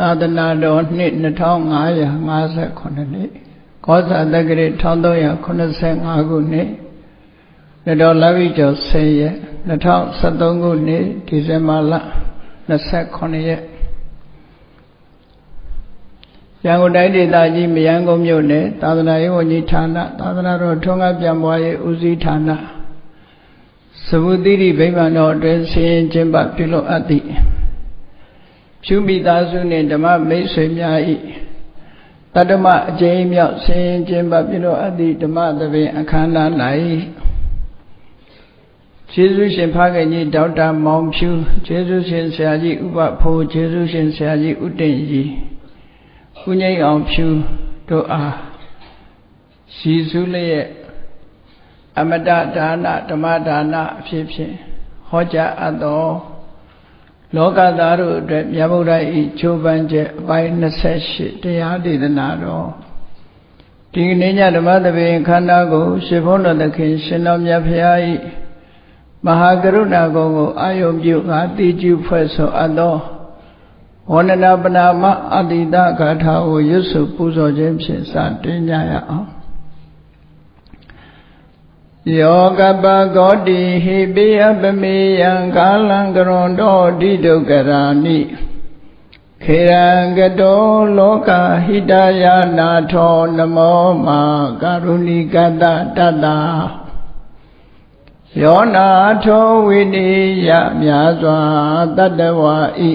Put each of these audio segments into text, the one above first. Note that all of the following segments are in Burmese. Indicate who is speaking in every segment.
Speaker 1: သာသနာတော်နှစ်2558နှစ်ကောဇာတက္ကရာ1385ခုနှစ်ရတော်လပိကျော်10ရက်2013ခုနှစ်ဒီဇင်ဘာလ29ရက်ရန်ကုန်တိုင်းဒေသကြီးမယန်းကုန်းမြို့နယ်သာသနာရေးဝန်ကြီးဌာနသာသနာတော်ထွန်းကားပြန်ပွားရေးဦးစီးဌာနသဗုတိရိဗိမာန်တော်အတွင်းဆင်းကျင်းပပြုလုပ်အပ်သည့် ဖြူမိသားစုနှင့်ဓမ္မမိတ်ဆွေများ၏တတ္တမအကျဉ်းမြောက်ဆင်းကျင်းပပြုလုပ်အပ်သည့်ဓမ္မသဘင်အခမ်းအနား၌ကျေးဇူးရှင်ဖခင်ကြီးဒေါက်တာမောင်ဖြူကျေးဇူးရှင်ဆရာကြီးဥပဖိုးကျေးဇူးရှင်ဆရာကြီးဥတင့်ကြီးဦးငိမ့်အောင်ဖြူတို့အားရှိစုလျက်အမတဒါနဓမ္မဒါနအဖြစ်ဖြင့်ဟောကြားအပ်သော လောကသားတို့အတွက်မြတ်ဗုဒ္ဓ၏ချိုးပန်းချက်အပိုင်း28တရားဒေသနာတော်ဒီကနေ့ညဓမ္မသဘင်ခန္ဓာကိုရှင်ဘုန်းတော်သခင်ရှင်တော်မြတ်ဖရာ၏မဟာကရုဏာကုံကိုအာယုံပြုငါတိကျဖွဲ့ဆိုအပ်သောဝန္ဒနာပနာမအတိတဂါထာကိုရွတ်ဆိုပူဇော်ခြင်းဖြင့်စတင်ကြရအောင် ယောကပကောတိဟိပိယပမေယံကာလံကရွန်တောဒိဒုက္ကရာနိခေရံကတောလောကဟိတယနာထောနမောမာကာရုဏိကတတတ္တာယောနာထောဝိနိယမြာစွာတတ္တဝါဤ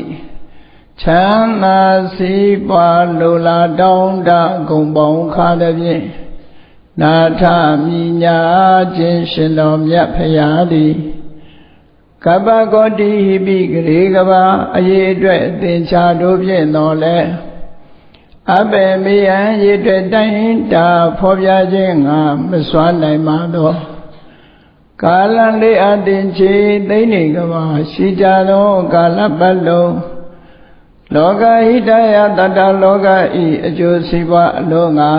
Speaker 1: ချမ်းသာစီးပွားလိုလားတောင်းတဂုံပေါင်းခါသည်ဖြင့် နာထမိညာခြင်းရှင်တော်မြတ်ဖရာသည်ကပ္ပကောတိဟိပိဂရေကဘာအရေးအတွက်အသင်္ချာတို့ဖြင့်တော်လဲအဘေမေယံရေအတွက်တိုင်းတာဖော်ပြခြင်းငါမစွမ်းနိုင်ပါသောကာလလေးအတင်ချေသိနေကဘာရှိကြသောကာလပတ်လုံးလောကဟိတယတတလောကဤအကျိုးစီးပွားအလုံးငါ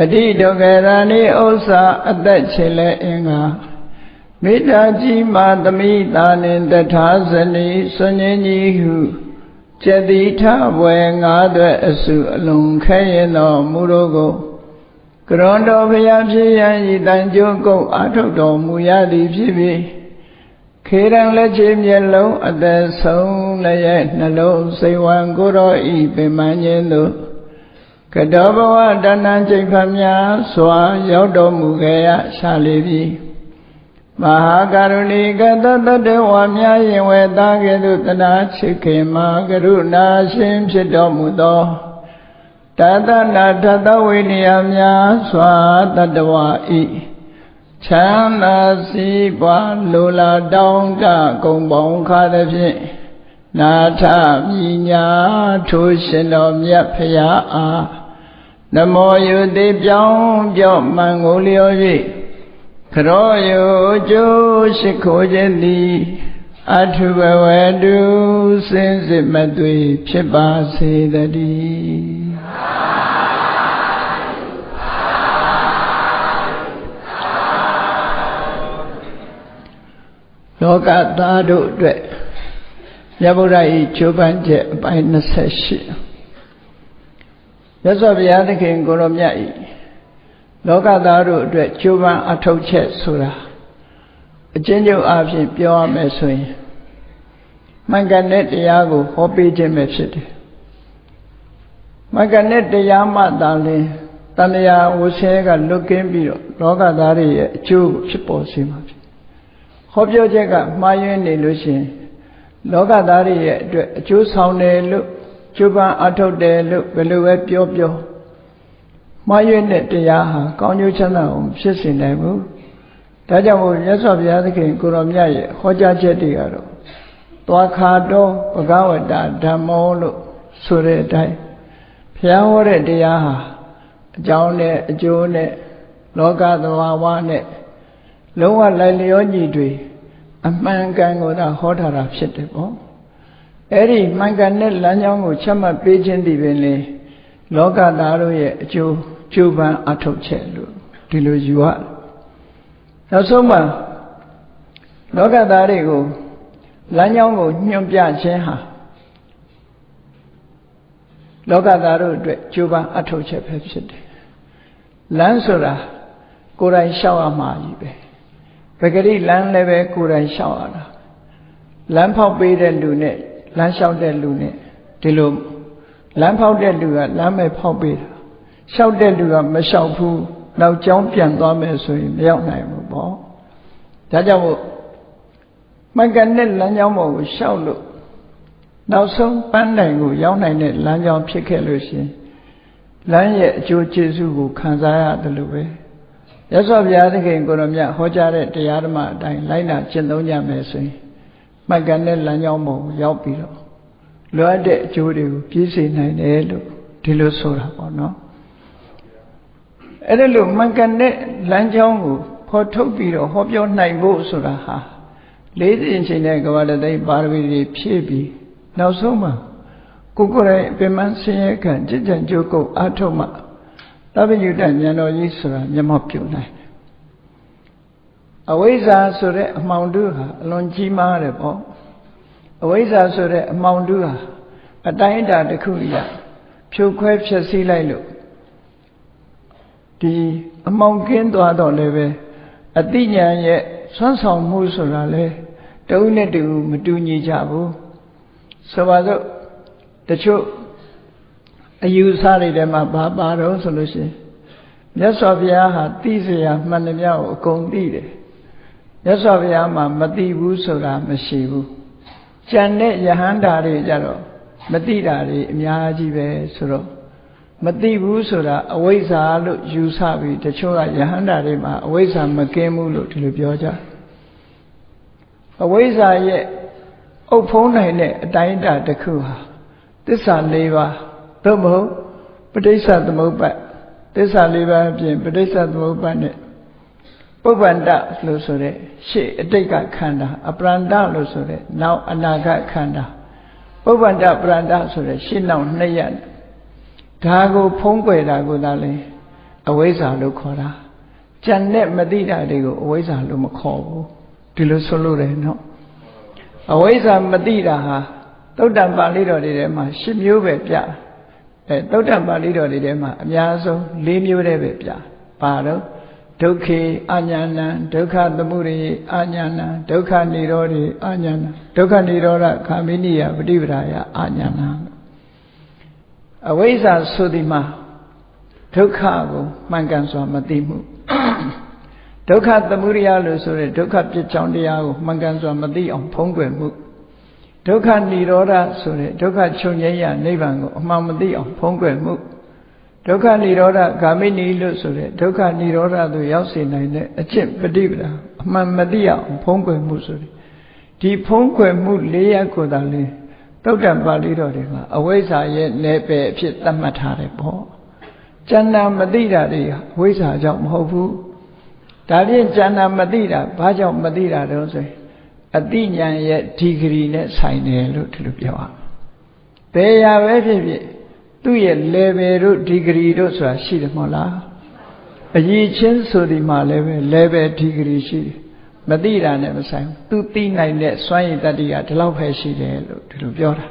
Speaker 1: အတိဒုက္ခရဏိဥစ္စာအသက်ချေလဲအင်္ဂါမေတ္တာကြီးမာသမိတာနှင့်တထာဇနီဆွန်ញင်းကြီးဟုကျတိထဘွယ်ငါးသွဲအစုအလုံးခဲရင်တော်မူတော့ကိုကရွန်တော်ဘုရားဖြစ်ရန်ဤတန်ကျုံကုတ်အာထုတ်တော်မူရသည်ဖြစ်ပြီးခေရန်လက်ချေမျက်လုံးအသက်ဆုံးလည်းနှလုံးစိတ်ဝံကိုရောဤပင်မခြင်းတို့ ကတောဘဝတဏ္ဏကျိတ်ဖများစွာ ရောက်တော်မူခဲ့ရရှာလေပြီမဟာကရုဏီကတတတဝါများရင်ဝေသားကဲ့သို့တနာချစ်ခင်မှာကရုဏာရှင်ဖြစ်တော်မူသောတသနာထသဝိနည်းများစွာတတဝဤချမ်းသာစီးပွားလိုလားတောင်းတကုံပေါင်းခါသည်ဖြင့်နာထမြညာထိုးရှင်တော်မြတ်ဖရာအား နမောယုတိပြောင်းပြော့မှန်ကိုလျော်၍ခရောယုကျိုးရှိခိုးခြင်းသည်အထုဘဝတုစင်စစ်မသွေဖြစ်ပါစေတည်းလောကသားတို့အတွက်မြတ်ဗုဒ္ဓ၏ချိုးပန်းချက်အပိုင်း28 မြတ်စွာဘုရားသခင်ကိုရောမြတ်၏လောကသားတို့အတွက်ချိုးပန်းအထောက်ချက်ဆိုတာအချင်းချုပ်အဖြစ်ပြောရမယ်ဆိုရင်မှန်ကန်တဲ့တရားကိုဟောပေးခြင်းပဲဖြစ်တယ်မှန်ကန်တဲ့တရားမှသာလင်တဏှာဝဆဲကလွတ်ကင်းပြီးတော့လောကသားတွေရဲ့အကျိုးဖြစ်ပေါ်စေမှာဖြစ်ဟောပြောချက်ကမှားယွင်းနေလို့ရှိရင်လောကသားတွေရဲ့အတွက်အကျိုးဆောင်တယ်လို့ ကျိုးပန်းအထုတ်တယ်လို့ဘယ်လိုပဲပြောပြောမှားယွင်းတဲ့တရားဟာကောင်းကျိုးချမ်းသာအောင်ဖြစ်စေနိုင်ဘူးဒါကြောင့်မို့မြတ်စွာဘုရားသခင်ကိုရောမြတ်ရဲ့ဟောကြားချက်တွေကတော့သွားခါတော့ဘဂဝတဓမ္မောလို့ဆိုတဲ့အတိုင်းဘုရားဟောတဲ့တရားဟာအကြောင်းနဲ့အကျိုးနဲ့လောကသဘာဝနဲ့လုံးဝလိုက်လျောညီတွေအမှန်ကန်ကိုသာဟောထားတာဖြစ်တယ်ပေါ့ အဲ့ဒီမှန်ကန်တဲ့လမ်းကြောင်းကိုချမှတ်ပေးခြင်းဒီပင်လေလောကသားတို့ရဲ့အကျိုးကျိုးပန်းအထုတ်ချက်လို့ဒီလိုယူရနောက်ဆုံးမှာလောကသားတွေကိုလမ်းကြောင်းကိုညွှန်ပြခြင်းဟာလောကသားတို့အတွက်ကြိုးပမ်းအထောက်ချက်ပဲဖြစ်တယ်လမ်းဆိုတာကိုယ်တိုင်လျှောက်ရမှာကြီးပဲပဂရိလမ်းလည်းပဲကိုယ်တိုင်လျှောက်ရတာလမ်းဖောက်ပေးတဲ့လူနဲ့ လမ်းလျှောက်တဲ့လူနဲ့ဒီလိုလမ်းဖောက်တဲ့လူကလမ်းမဲ့ဖောက်ပေးတာလျှောက်တဲ့လူကမလျှောက်ဘူးနောက်ကျောင်းပြန်သွားမယ်ဆိုရင်မရောက်နိုင်ဘူးပေါ့ဒါကြောင့်မို့မှန်ကန်တဲ့လမ်းကြောင်းပေါ်ကိုလျှောက်လို့နောက်ဆုံးပန်းတိုင်ကိုရောက်နိုင်တဲ့လမ်းကြောင်းဖြစ်ခဲ့လို့ရှင်လမ်းရဲ့အကျိုးကျေးဇူးကိုခံစားရတယ်လို့ပဲရသော်ဘုရားသခင်ကိုရမြတ်ဟောကြားတဲ့တရားဓမ္မအတိုင်းလိုက်နာကျင့်သုံးကြမယ်ဆိုရင် မှန်ကန်တဲ့လမ်းကြောင်းပေါ်ကိုရောက်ပြီးတော့လွတ်တဲ့အကျိုးတွေကိုပြည့်စုံနိုင်တယ်လို့ဒီလိုဆိုတာပေါ့နော်အဲ့ဒါလို့မှန်ကန်တဲ့လမ်းကြောင်းကိုဖော်ထုတ်ပြီးတော့ဟောပြောနိုင်ဖို့ဆိုတာဟာလေးစဉ်ချိန်တဲ့ကဘာတသိပါရမီတွေဖြည့်ပြီးနောက်ဆုံးမှာကိုကိုယ်တိုင်ပင်မဆင်းရဲခံจิตကြံကြိုးကုပ်အထုမှသဗ္ဗညုတဉာဏ်တော်ကြီးဆိုတာမျက်မှောက်ပြုနိုင်တယ် အဝိဇ္ဇာဆိုတဲ့အမှောင်တုဟာအလွန်ကြီးမားတယ်ပေါ့အဝိဇ္ဇာဆိုတဲ့အမှောင်တုဟာအတိုင်းအတာတစ်ခုအရာဖြုတ်ခွဲဖြက်စီးလိုက်လို့ဒီအမှောင်ကင်းသွားတော့လည်းပဲအတိညာရဲ့ဆွမ်းဆောင်မှုဆိုတာလေတုံးနဲ့တူမတူညီကြဘူးဆိုပါစို့တချို့အယူဆတွေထဲမှာဘာပါတော့ဆိုလို့ရှိရင်မြတ်စွာဘုရားဟာသိစရာမှန်သမျှကိုအကုန်သိတယ် မြတ်စွာဘုရားမှာမသိဘူးဆိုတာမရှိဘူးကြံတဲ့ယဟန္တာတွေကြတော့မသိတာတွေအများကြီးပဲဆိုတော့မသိဘူးဆိုတာအဝိဇ္ဇာလို့ယူဆပြီးတချို့ကယဟန္တာတွေမှာအဝိဇ္ဇာမကင်းဘူးလို့ဒီလိုပြောကြအဝိဇ္ဇာရဲ့အုပ်ဖုံးနိုင်တဲ့အတိုင်းအတာတစ်ခုဟာသစ္စာ၄ပါးသို့မဟုတ်ပဋိစ္စသမုပ္ပါသစ္စာ၄ပါးအပြင်ပဋိစ္စသမုပ္ပါနဲ့ ပုဗ္ဗန္တလို့ဆိုတဲ့ရှေ့အတိတ်ကခန္ဓာအပရန္တလို့ဆိုတဲ့နောက်အနာဂတ်ခန္ဓာပုဗ္ဗန္တပရန္တဆိုတဲ့ရှေ့နောက်နှစ်ရက်ဒါကိုဖုံးကွယ်တာကိုသာလဲအဝိဇ္ဇာလို့ခေါ်တာကြံတဲ့မသိတာတွေကိုအဝိဇ္ဇာလို့မခေါ်ဘူးဒီလိုဆိုလို့တယ်နော်အဝိဇ္ဇာမသိတာဟာသုတ်တံပါဠိတော်တွေထဲမှာ၈မျိုးပဲပြအဲသုတ်တံပါဠိတော်တွေထဲမှာအများဆုံး၄မျိုးတည်းပဲပြပါတော့ ဒုက္ခေအညာဏံဒုက္ခသမုဒယအညာဏံဒုက္ခនិရောဓေအညာဏံဒုက္ခនិရောဓခာမိနိယပฏิပဒါယအညာဏံအဝိဇ္ဇာဆိုဒီမှာဒုက္ခကိုမှန်ကန်စွာမသိမှုဒုက္ခသမုဒယလို့ဆိုတဲ့ဒုက္ခပြစ်ကြောင်းတရားကိုမှန်ကန်စွာမသိအောင်ဖုံးကွယ်မှုဒုက္ခនិရောဓဆိုတဲ့ဒုက္ခချုပ်ငြိမ်းရနိဗ္ဗာန်ကိုအမှန်မသိအောင်ဖုံးကွယ်မှု ဒုက္ခនិရောဓဂ ामि နီလို့ဆိုတဲ့ဒုက္ခនិရောဓသို့ရောက်စေနိုင်တဲ့အကျင့်ပฏิပဒါအမှန်မသိအောင်ဖုံးကွယ်မှုဆိုတဲ့ဒီဖုံးကွယ်မှု၄ရပ်ကိုသာလေတုတ်တံပါဠိတော်တွေမှာအဝိဇ္ဇာရဲ့နယ်ပယ်အဖြစ်သတ်မှတ်ထားတယ်ပေါ့ကျန်တာမသိတာတွေအဝိဇ္ဇာကြောင့်မဟုတ်ဘူးဒါဖြင့်ကျန်တာမသိတာဘာကြောင့်မသိတာတုံးဆိုရင်အတိညာရဲ့ဒီဂရီနဲ့ဆိုင်တယ်လို့ဒီလိုပြောရမယ်ဘယ်ရာပဲဖြစ်ဖြစ် သူ့ရဲ့ level တို့ degree တို့ဆိုတာရှိတယ်မဟုတ်လားအရေးချင်းဆိုဒီမှာလည်းပဲ level degree ရှိတယ်မသိတာနဲ့မဆိုင်ဘူးသူသိနိုင်တဲ့စွမ်းရည်တတ္တိကဒီလောက်ပဲရှိတယ်လို့ဒီလိုပြောတာ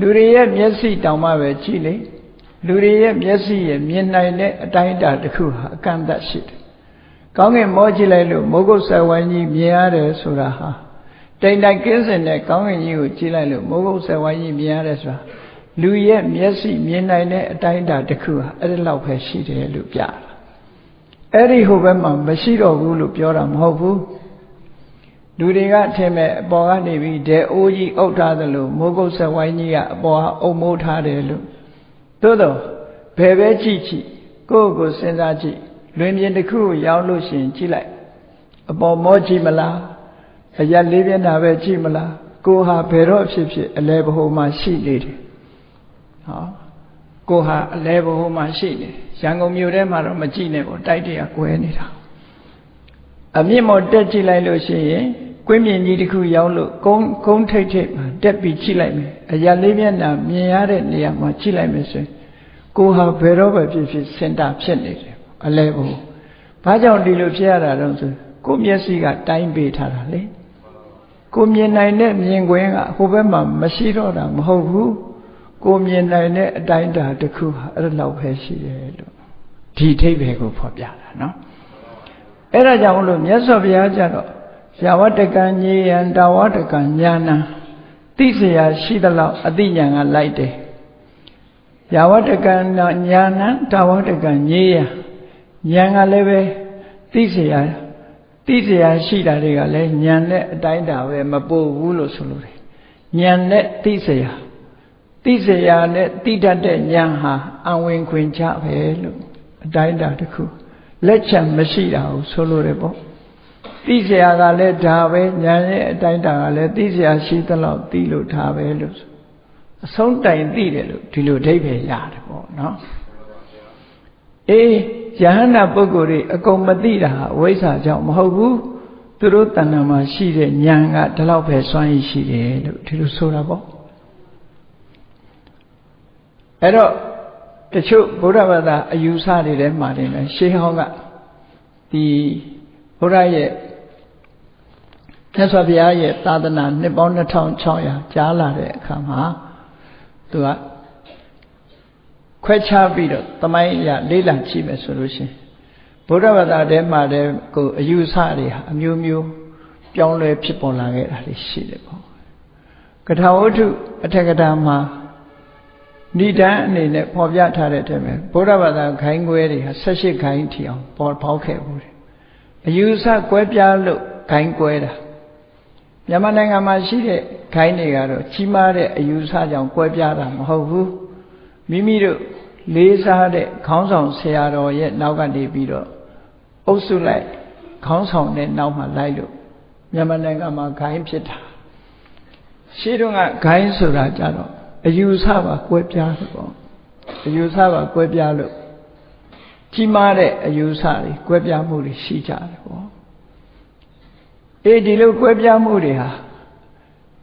Speaker 1: လူတွေရဲ့မျက်စိတောင်မှပဲကြည့်လေလူတွေရဲ့မျက်စိရဲ့မြင်နိုင်တဲ့အတိုင်းအတာတစ်ခုဟာအကန့်အသတ်ရှိတယ်ကောင်းကင်မောကြည့်လိုက်လို့မိုးကုတ်ဆယ်ဝိုင်းကြီးမြင်ရတယ်ဆိုတာဟာတိမ်တိုင်ကင်းစင်တဲ့ကောင်းကင်ကြီးကိုကြည့်လိုက်လို့မိုးကုတ်ဆယ်ဝိုင်းကြီးမြင်ရတယ်ဆိုတာ လူရဲ့မျက်စိမြင်နိုင်တဲ့အတိုင်းအတာတစ်ခုဟာအဲ့ဒီလောက်ပဲရှိတယ်လို့ပြတာအဲ့ဒီဟိုဘက်မှာမရှိတော့ဘူးလို့ပြောတာမဟုတ်ဘူးလူတွေကထင်မဲ့အပေါ်ကနေပြီးဒဲအိုးကြီးအုပ်ထားသလိုမိုးကုတ်ဆက်ဝိုင်းကြီးကအပေါ်ဟာအုပ်မိုးထားတယ်လို့သို့တော့ဘယ်ပဲကြည့်ကြည့်ကိုယ့်ကိုစဉ်းစားကြည့်လွင်ပြင်တစ်ခုကိုရောက်လို့ရှိရင်ကြည့်လိုက်အပေါ်မောကြည့်မလားအရက်လေးမျက်နှာပဲကြည့်မလားကိုဟာဘယ်တော့ဖြစ်ဖြစ်အလဲဘဟုမှာရှိနေတယ် ဟောကိုဟာအလဲဘဟုမှာရှိနေရန်ကုန်မြို့ထဲမှာတော့မကြည့်နဲ့ပေါ့တိုက်တရကွဲနေတာအမြင့်မော်တက်ကြည့်လိုက်လို့ရှိရင်ကွင်းမြင်ကြီးတစ်ခုရောက်လို့ကုန်းကုန်းထိတ်ထိတ်မှာတက်ပြီးကြည့်လိုက်မယ်အရာလေးမျက်နှာမြင်ရတဲ့နေရာမှာကြည့်လိုက်မယ်ဆိုရင်ကိုဟာဘယ်တော့ပဲဖြစ်ဖြစ်စင်တာဖြစ်နေတယ်အလဲဘုဘာကြောင့်ဒီလိုဖြစ်ရတာတော့ဆိုကိုမျက်စိကတိုင်းပေးထားတာလေကိုမြင်နိုင်တဲ့မြင်ကွင်းကဟိုဘက်မှာမရှိတော့တာမဟုတ်ဘူး ကိုမြင်နိုင်တဲ့အတိုင်းအတာတစ်ခုဟာအဲ့လောက်ပဲရှိတယ်လို့ဒီအထိပ္ပယ်ကိုဖော်ပြတာနော်အဲ့ဒါကြောင့်လို့မြတ်စွာဘုရားကျတော့ယာဝတကံညေယံတာဝတကံညာဏသိเสียရှိသလောက်အသိဉာဏ်ကလိုက်တယ်ယာဝတကံညာဏတာဝတကံညေယံဉာဏ်ကလည်းပဲသိเสียသိเสียရှိတာတွေကလည်းဉာဏ်နဲ့အတိုင်းတာပဲမပို့ဘူးလို့ဆိုလို့တယ်ဉာဏ်နဲ့သိเสีย သိစရာနဲ့သိတတ်တဲ့ဉာဏ်ဟာအဝင်ခွင်ချပဲလို့အတိုင်းတာတစ်ခုလက်ချက်မရှိတာကိုဆိုလိုတယ်ပေါ့သိစရာကလည်းဒါပဲဉာဏ်ရဲ့အတိုင်းတာကလည်းသိစရာရှိသလောက်သိလို့ဒါပဲလို့အဆုံးတိုင်သိတယ်လို့ဒီလိုအဓိပ္ပာယ်ရတယ်ပေါ့နော်အေးယဟနာပုဂ္ဂိုလ်တွေအကုန်မသိတာဝိဆာကြောင့်မဟုတ်ဘူးသူတို့တဏ္ဍာမှာရှိတဲ့ဉာဏ်ကဒီလောက်ပဲစွမ်းရည်ရှိတယ်လို့ဒီလိုဆိုတာပေါ့ အဲ့တော့တချို့ဗုဒ္ဓဘာသာအယူဆတွေထဲမှာနေတယ်ရှေးဟောင်းကဒီဘုရားရဲ့မြတ်စွာဘုရားရဲ့သာသနာနှစ်ပေါင်း2600ကြားလာတဲ့အခါမှာသူကခွဲခြားပြီးတော့တမိုင်းရလေးလံကြည့်မယ်ဆိုလို့ရှိရင်ဗုဒ္ဓဘာသာထဲမှာတည်းကိုအယူဆတွေဟာအမျိုးမျိုးပြောင်းလဲဖြစ်ပေါ်လာခဲ့တာတွေရှိတယ်ပေါ့ကထာဝတ္ထုအထက်ကထာမှာ ဏိဒန်းအနေနဲ့ပေါ်ပြထားတဲ့အထက်မှာဗုဒ္ဓဘာသာခိုင်းခွဲတွေဟာ18ခိုင်းထီအောင်ပေါ်ပေါက်ခဲ့ဘူးတယ်အယူဆကွဲပြားလို့ခိုင်းကွဲတာမြန်မာနိုင်ငံမှာရှိတဲ့ခိုင်းတွေကတော့ကြီးမားတဲ့အယူဆကြောင့်ကွဲပြားတာမဟုတ်ဘူးမိမိတို့လေးစားတဲ့ခေါင်းဆောင်ဆရာတော်ရဲ့နောက်ကနေပြီးတော့အုပ်စုလိုက်ခေါင်းဆောင်တဲ့နောက်မှာလိုက်လို့မြန်မာနိုင်ငံမှာခိုင်းဖြစ်တာရှင်းတော့ကခိုင်းဆိုတာကြတော့ အယူဆပါကွဲပြားတယ်ပေါ့အယူဆပါကွဲပြားလို့ကြီးမားတဲ့အယူဆတွေကွဲပြားမှုတွေရှိကြတယ်ပေါ့အေးဒီလိုကွဲပြားမှုတွေဟာ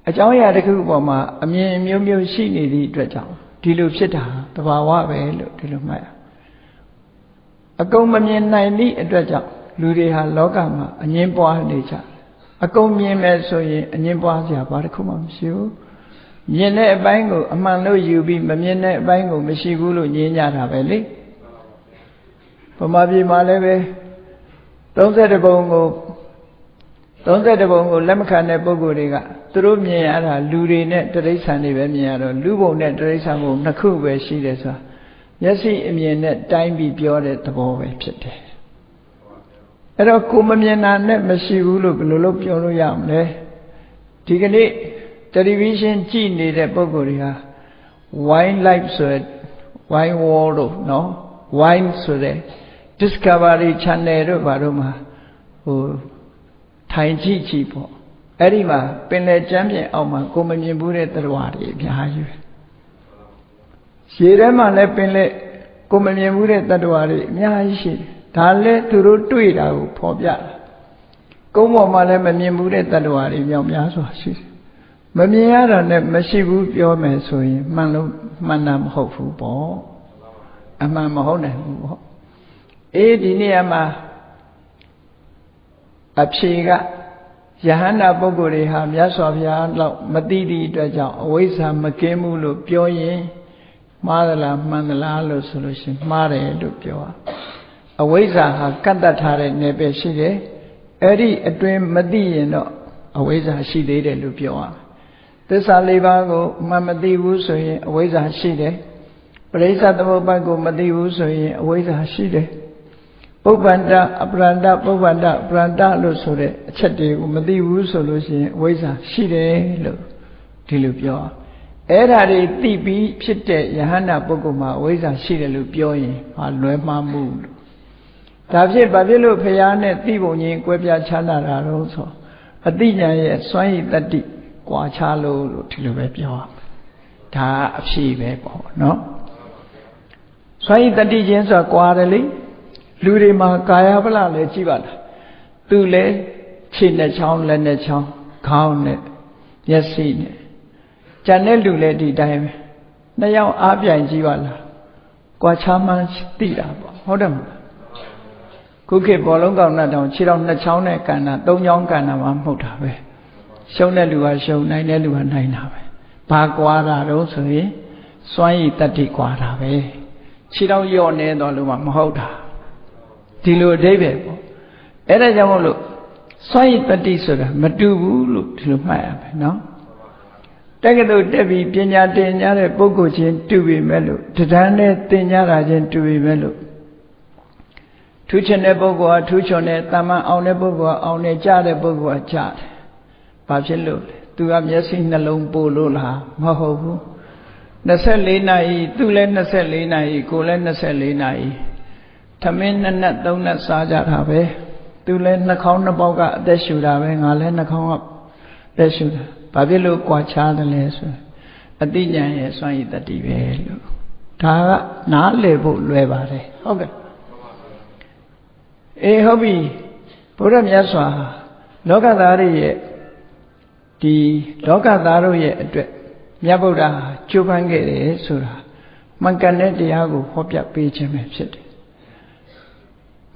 Speaker 1: အကြောင်းအရာတစ်ခုပေါ်မှာအမြင်မျိုးမျိုးရှိနေသည့်အတွက်ကြောင့်ဒီလိုဖြစ်တာတဘာဝပဲလို့ဒီလိုမှတ်ရအကုန်မမြင်နိုင်သည့်အတွက်ကြောင့်လူတွေဟာလောကမှာအငင်းပွားနေကြအကုန်မြင်မယ်ဆိုရင်အငင်းပွားစရာဘာတစ်ခုမှမရှိဘူး မြင်တဲ့အပိုင်းကိုအမှန်လို့ယူပြီးမမြင်တဲ့အပိုင်းကိုမရှိဘူးလို့ညင်းကြတာပဲလေဗမာပြည်မှာလည်းပဲ30ပုံကို30ပုံကိုလက်မခံတဲ့ပုံကိုယ်တွေကသူတို့မြင်ရတာလူတွေနဲ့တရိษံတွေပဲမြင်ရတော့လူပုံနဲ့တရိษံပုံနှစ်ခုပဲရှိတယ်ဆိုတာမျက်စိအမြင်နဲ့တိုင်းပြီးပြောတဲ့သဘောပဲဖြစ်တယ်အဲ့တော့ကိုမမြင်တာနဲ့မရှိဘူးလို့ဘယ်လိုလုပ်ပြောလို့ရမလဲဒီကနေ့ တယ်လီဗီရှင်းကြည့်နေတဲ့ပုံကိုယ်တွေဟာ wine life ဆိုတဲ့ wine world တို့နော် wine ဆိုတဲ့ discovery channel တို့ဘာတို့မှာဟိုထိုင်ကြည့်ကြည့်ပေါ့အဲ့ဒီမှာပင်လယ်ကျမ်းပြင်အောက်မှာကိုမမြင်ဘူးတဲ့သတ္တဝါတွေအများကြီးပဲရေထဲမှာလည်းပင်လယ်ကိုမမြင်ဘူးတဲ့သတ္တဝါတွေအများကြီးရှိတယ်ဒါလည်းသူတို့တွေ့တာကိုဖော်ပြတာကုန်းပေါ်မှာလည်းမမြင်ဘူးတဲ့သတ္တဝါတွေမြောက်များစွာရှိတယ် မမြင်ရတာနဲ့မရှိဘူးပြောမယ်ဆိုရင်မှန်လို့မှန်တာမဟုတ်ဘူးပေါ့အမှန်မဟုတ်နိုင်ဘူးပေါ့အေးဒီနေရာမှာအဖြေကယဟန္တာပုဂ္ဂိုလ်တွေဟာမြတ်စွာဘုရားလောက်မသိသည့်အတွက်ကြောင့်အဝိဇ္ဇာမကင်းဘူးလို့ပြောရင်မှားသလားမှန်သလားလို့ဆိုလို့ရှိရင်မှားတယ်လို့ပြောတာအဝိဇ္ဇာဟာကတ်တတ်ထားတဲ့နယ်ပယ်ရှိတယ်အဲ့ဒီအတွင်းမသိရင်တော့အဝိဇ္ဇာရှိသေးတယ်လို့ပြောရမယ် သစ္စာလေးပါးကိုမှမသိဘူးဆိုရင်အဝိဇ္ဇာရှိတယ်ပရိစ္ဆသမုပ္ပါဒ်ကိုမသိဘူးဆိုရင်အဝိဇ္ဇာရှိတယ်ပုပ္ပန္တအပရန္တပုပ္ပန္တပရန္တလို့ဆိုတဲ့အချက်တွေကိုမသိဘူးဆိုလို့ရှိရင်အဝိဇ္ဇာရှိတယ်လို့ဒီလိုပြောအဲ့ဓာတွေသိပြီးဖြစ်တဲ့ယဟန္တာပုဂ္ဂိုလ်မှာအဝိဇ္ဇာရှိတယ်လို့ပြောရင်ဟာလွဲမှားမှုလို့ဒါဖြစ်ဘာဖြစ်လို့ဖရာနဲ့သိပုံချင်းကွဲပြားခြားနာတာတော့ဆိုအတိညာရဲ့စွမ်းရည်တတ္တိ ကွာခြားလို့လို့ဒီလိုပဲပြောရမယ်ဒါအဖြေပဲပေါ့နော်စွမ်းရည်တတ္တိချင်းဆိုတာကွာတယ်လေလူတွေမှာကာယဗလလည်းကြည့်ပါလားသူလည်းခြေနဲ့ချောင်းလက်နဲ့ချောင်းခေါင်းနဲ့မျက်စိနဲ့ကြံတဲ့လူလည်းဒီတိုင်းပဲနှစ်ယောက်အားပြိုင်ကြည့်ပါလားကွာခြားမှန်းသိတာပေါ့ဟုတ်တယ်မလားခုခေတ်ဘောလုံးကောင်နဲ့တောင်ခြေတော်နှစ်ချောင်းနဲ့ကန်တာသုံးချောင်းကန်တာမှမဟုတ်တာပဲ ရှုံးတဲ့လူကရှုံးနိုင်တဲ့လူကနိုင်တာပဲဘာကွာတာတော့ဆိုရင်စွမ်းရည်တတ္တိကွာတာပဲခြေတော့ယော့နေတော့လို့မှမဟုတ်တာဒီလိုအဓိပ္ပာယ်ပေါ့အဲ့ဒါကြောင့်မို့လို့စွမ်းရည်တတ္တိဆိုတာမတူဘူးလို့ဒီလိုမှတ်ရမယ်နော်တက္ကသိုလ်တက်ပြီးပညာသင်ကြားတဲ့ပုဂ္ဂိုလ်ချင်းတူပြီမဲ့လို့တရားနဲ့သင်ကြားတာချင်းတူပြီမဲ့လို့ထူးချင်တဲ့ပုဂ္ဂိုလ်ကထူးချွန်တယ်တာမန်အောင်တဲ့ပုဂ္ဂိုလ်ကအောင်တယ်ကြားတဲ့ပုဂ္ဂိုလ်ကကြားတယ် ဘာဖြစ်လို့လဲသူကမျက်စိနှလုံးပို့လို့လားမဟုတ်ဘူး24နာရီသူလည်း24နာရီကိုလည်း24နာရီသမင်းနှစ်နက်သုံးနက်စားကြတာပဲသူလည်းနှာခေါင်းနှစ်ပေါက်ကအသက်ရှူတာပဲငါလည်းနှာခေါင်းကအသက်ရှူတာဘာဖြစ်လို့ကြွာချားတယ်လဲဆိုအတိညာရဲ့စွန့်ရည်တတိပဲလို့ဒါကနားလည်ဖို့လွယ်ပါတယ်ဟုတ်ကဲ့အေးဟုတ်ပြီဘုရားမြတ်စွာလောကသားတွေရဲ့ ဒီလောကသားတို့ရဲ့အတွက်မြတ်ဗုဒ္ဓကြိုးပမ်းခဲ့တယ်ဆိုတာမှန်ကန်တဲ့တရားကိုဟောပြပေးခြင်းပဲဖြစ်တယ်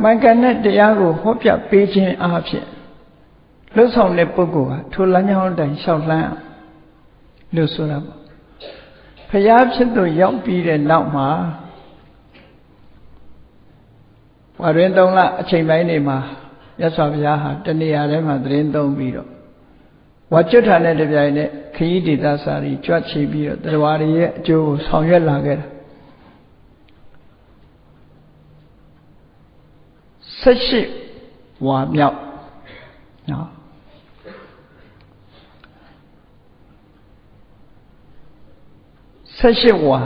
Speaker 1: မှန်ကန်တဲ့တရားကိုဟောပြပေးခြင်းအဖြစ်လှုပ်ဆောင်တဲ့ပုဂ္ဂိုလ်ကထိုလမ်းကြောင်းတိုင်လျှောက်လန်းလို့ဆိုတာပေါ့ဖျားဖြစ်သူရောက်ပြီးတဲ့နောက်မှာဝါရင်၃လအချိန်ပိုင်းနေမှာမြတ်စွာဘုရားဟာတဏှာထဲမှာသတင်းသုံးပြီးတော့ ဝါကျွတ်ထာနဲ့တပြိုင်နက်ခရီးဒေသစာရီကြွချီပြီးတော့တရားတွေရဲ့အကျိုးကိုဆောင်ရွက်လာခဲ့တာဆက်ရှိဝါမြောက်နော်ဆက်ရှိဝါ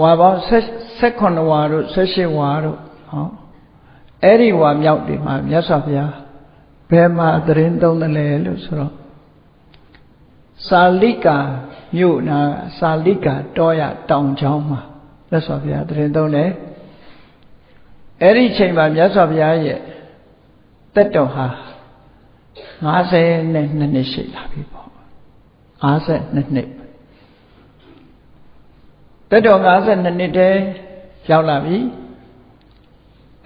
Speaker 1: ဝါပေါင်းဆက်9ဝါတို့ဆက်ရှိဝါတို့ဟောအဲ့ဒီဝါမြောက်ဒီမှာမြတ်စွာဘုရားဘယ်မှာသတင်းသုံးတယ်လဲလို့ဆိုတော့ စာလိကာမြို့နာစာလိကာတောရတောင်ချောင်းမှာမြတ်စွာဘုရားသတင်းသုံးတယ်အဲ့ဒီချိန်မှာမြတ်စွာဘုရားရဲ့တက်တော်ဟာ52နှစ်ရှိလာပြီပေါ့52နှစ်တက်တော်52နှစ်တည်းရောက်လာပြီ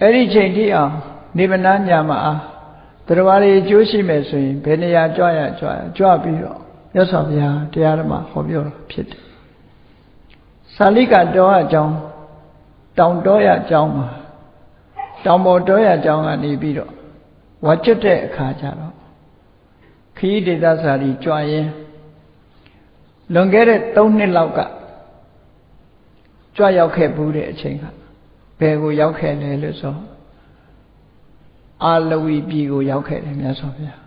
Speaker 1: အဲ့ဒီချိန်ထိအောင်နေဗနာညာမှာတရားတွေအကျိုးရှိမယ်ဆိုရင်ဘယ်နေရာကြွရကြွရကြွပြီးတော့ မြတ်စွာဘုရားတရားဓမ္မဟောပြောတာဖြစ်တယ်။သာလိကတောအကြောင်းတောင်တောရအကြောင်းမှာတောင်ပေါ်တောရအကြောင်းကနေပြီးတော့ဝါကျွတ်တဲ့အခါကျတော့ခီးဒေသစာရီကြွရင်လွန်ခဲ့တဲ့3နှစ်လောက်ကကြွရောက်ခဲ့ဘူးတဲ့အချိန်ကဘယ်ကိုရောက်ခဲ့လဲလို့ဆိုအာလဝီပြည်ကိုရောက်ခဲ့တယ်မြတ်စွာဘုရား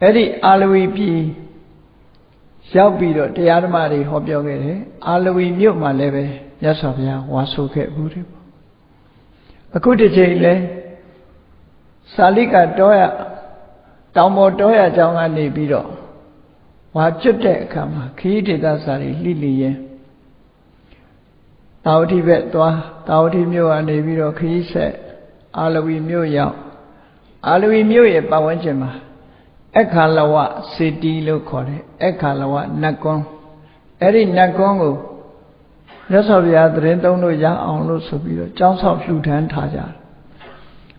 Speaker 1: အဲ့ဒီအာလဝီပြည် ရောက်ပြီးတော့တရားဓမ္မတွေဟောပြောခဲ့တယ်အာလဝီမြို့မှာလည်းပဲမြတ်စွာဘုရားဝါဆိုခဲ့ဘူးတယ်ပေါ့အခုတစ်ချိန်လဲစာလိကတောရတောင်ပေါ်တောရအကြောင်းကနေပြီးတော့ဝါကျွတ်တဲ့အခါမှာခီးဒေသစာတွေလှိလီရင်တာဝတိဘက်သွားတာဝတိမြို့ကနေပြီးတော့ခီးဆက်အာလဝီမြို့ရောက်အာလဝီမြို့ရဲ့ပတ်ဝန်းကျင်မှာ အခါလဝစေတီလို့ခေါ်တယ်အခါလဝနတ်ကွန်းအဲ့ဒီနတ်ကွန်းကိုမြတ်စွာဘုရားသတင်းသုံးလို့ရအောင်လို့ဆိုပြီးတော့ကျောင်းဆောက်လှူဒန်းထားကြတယ်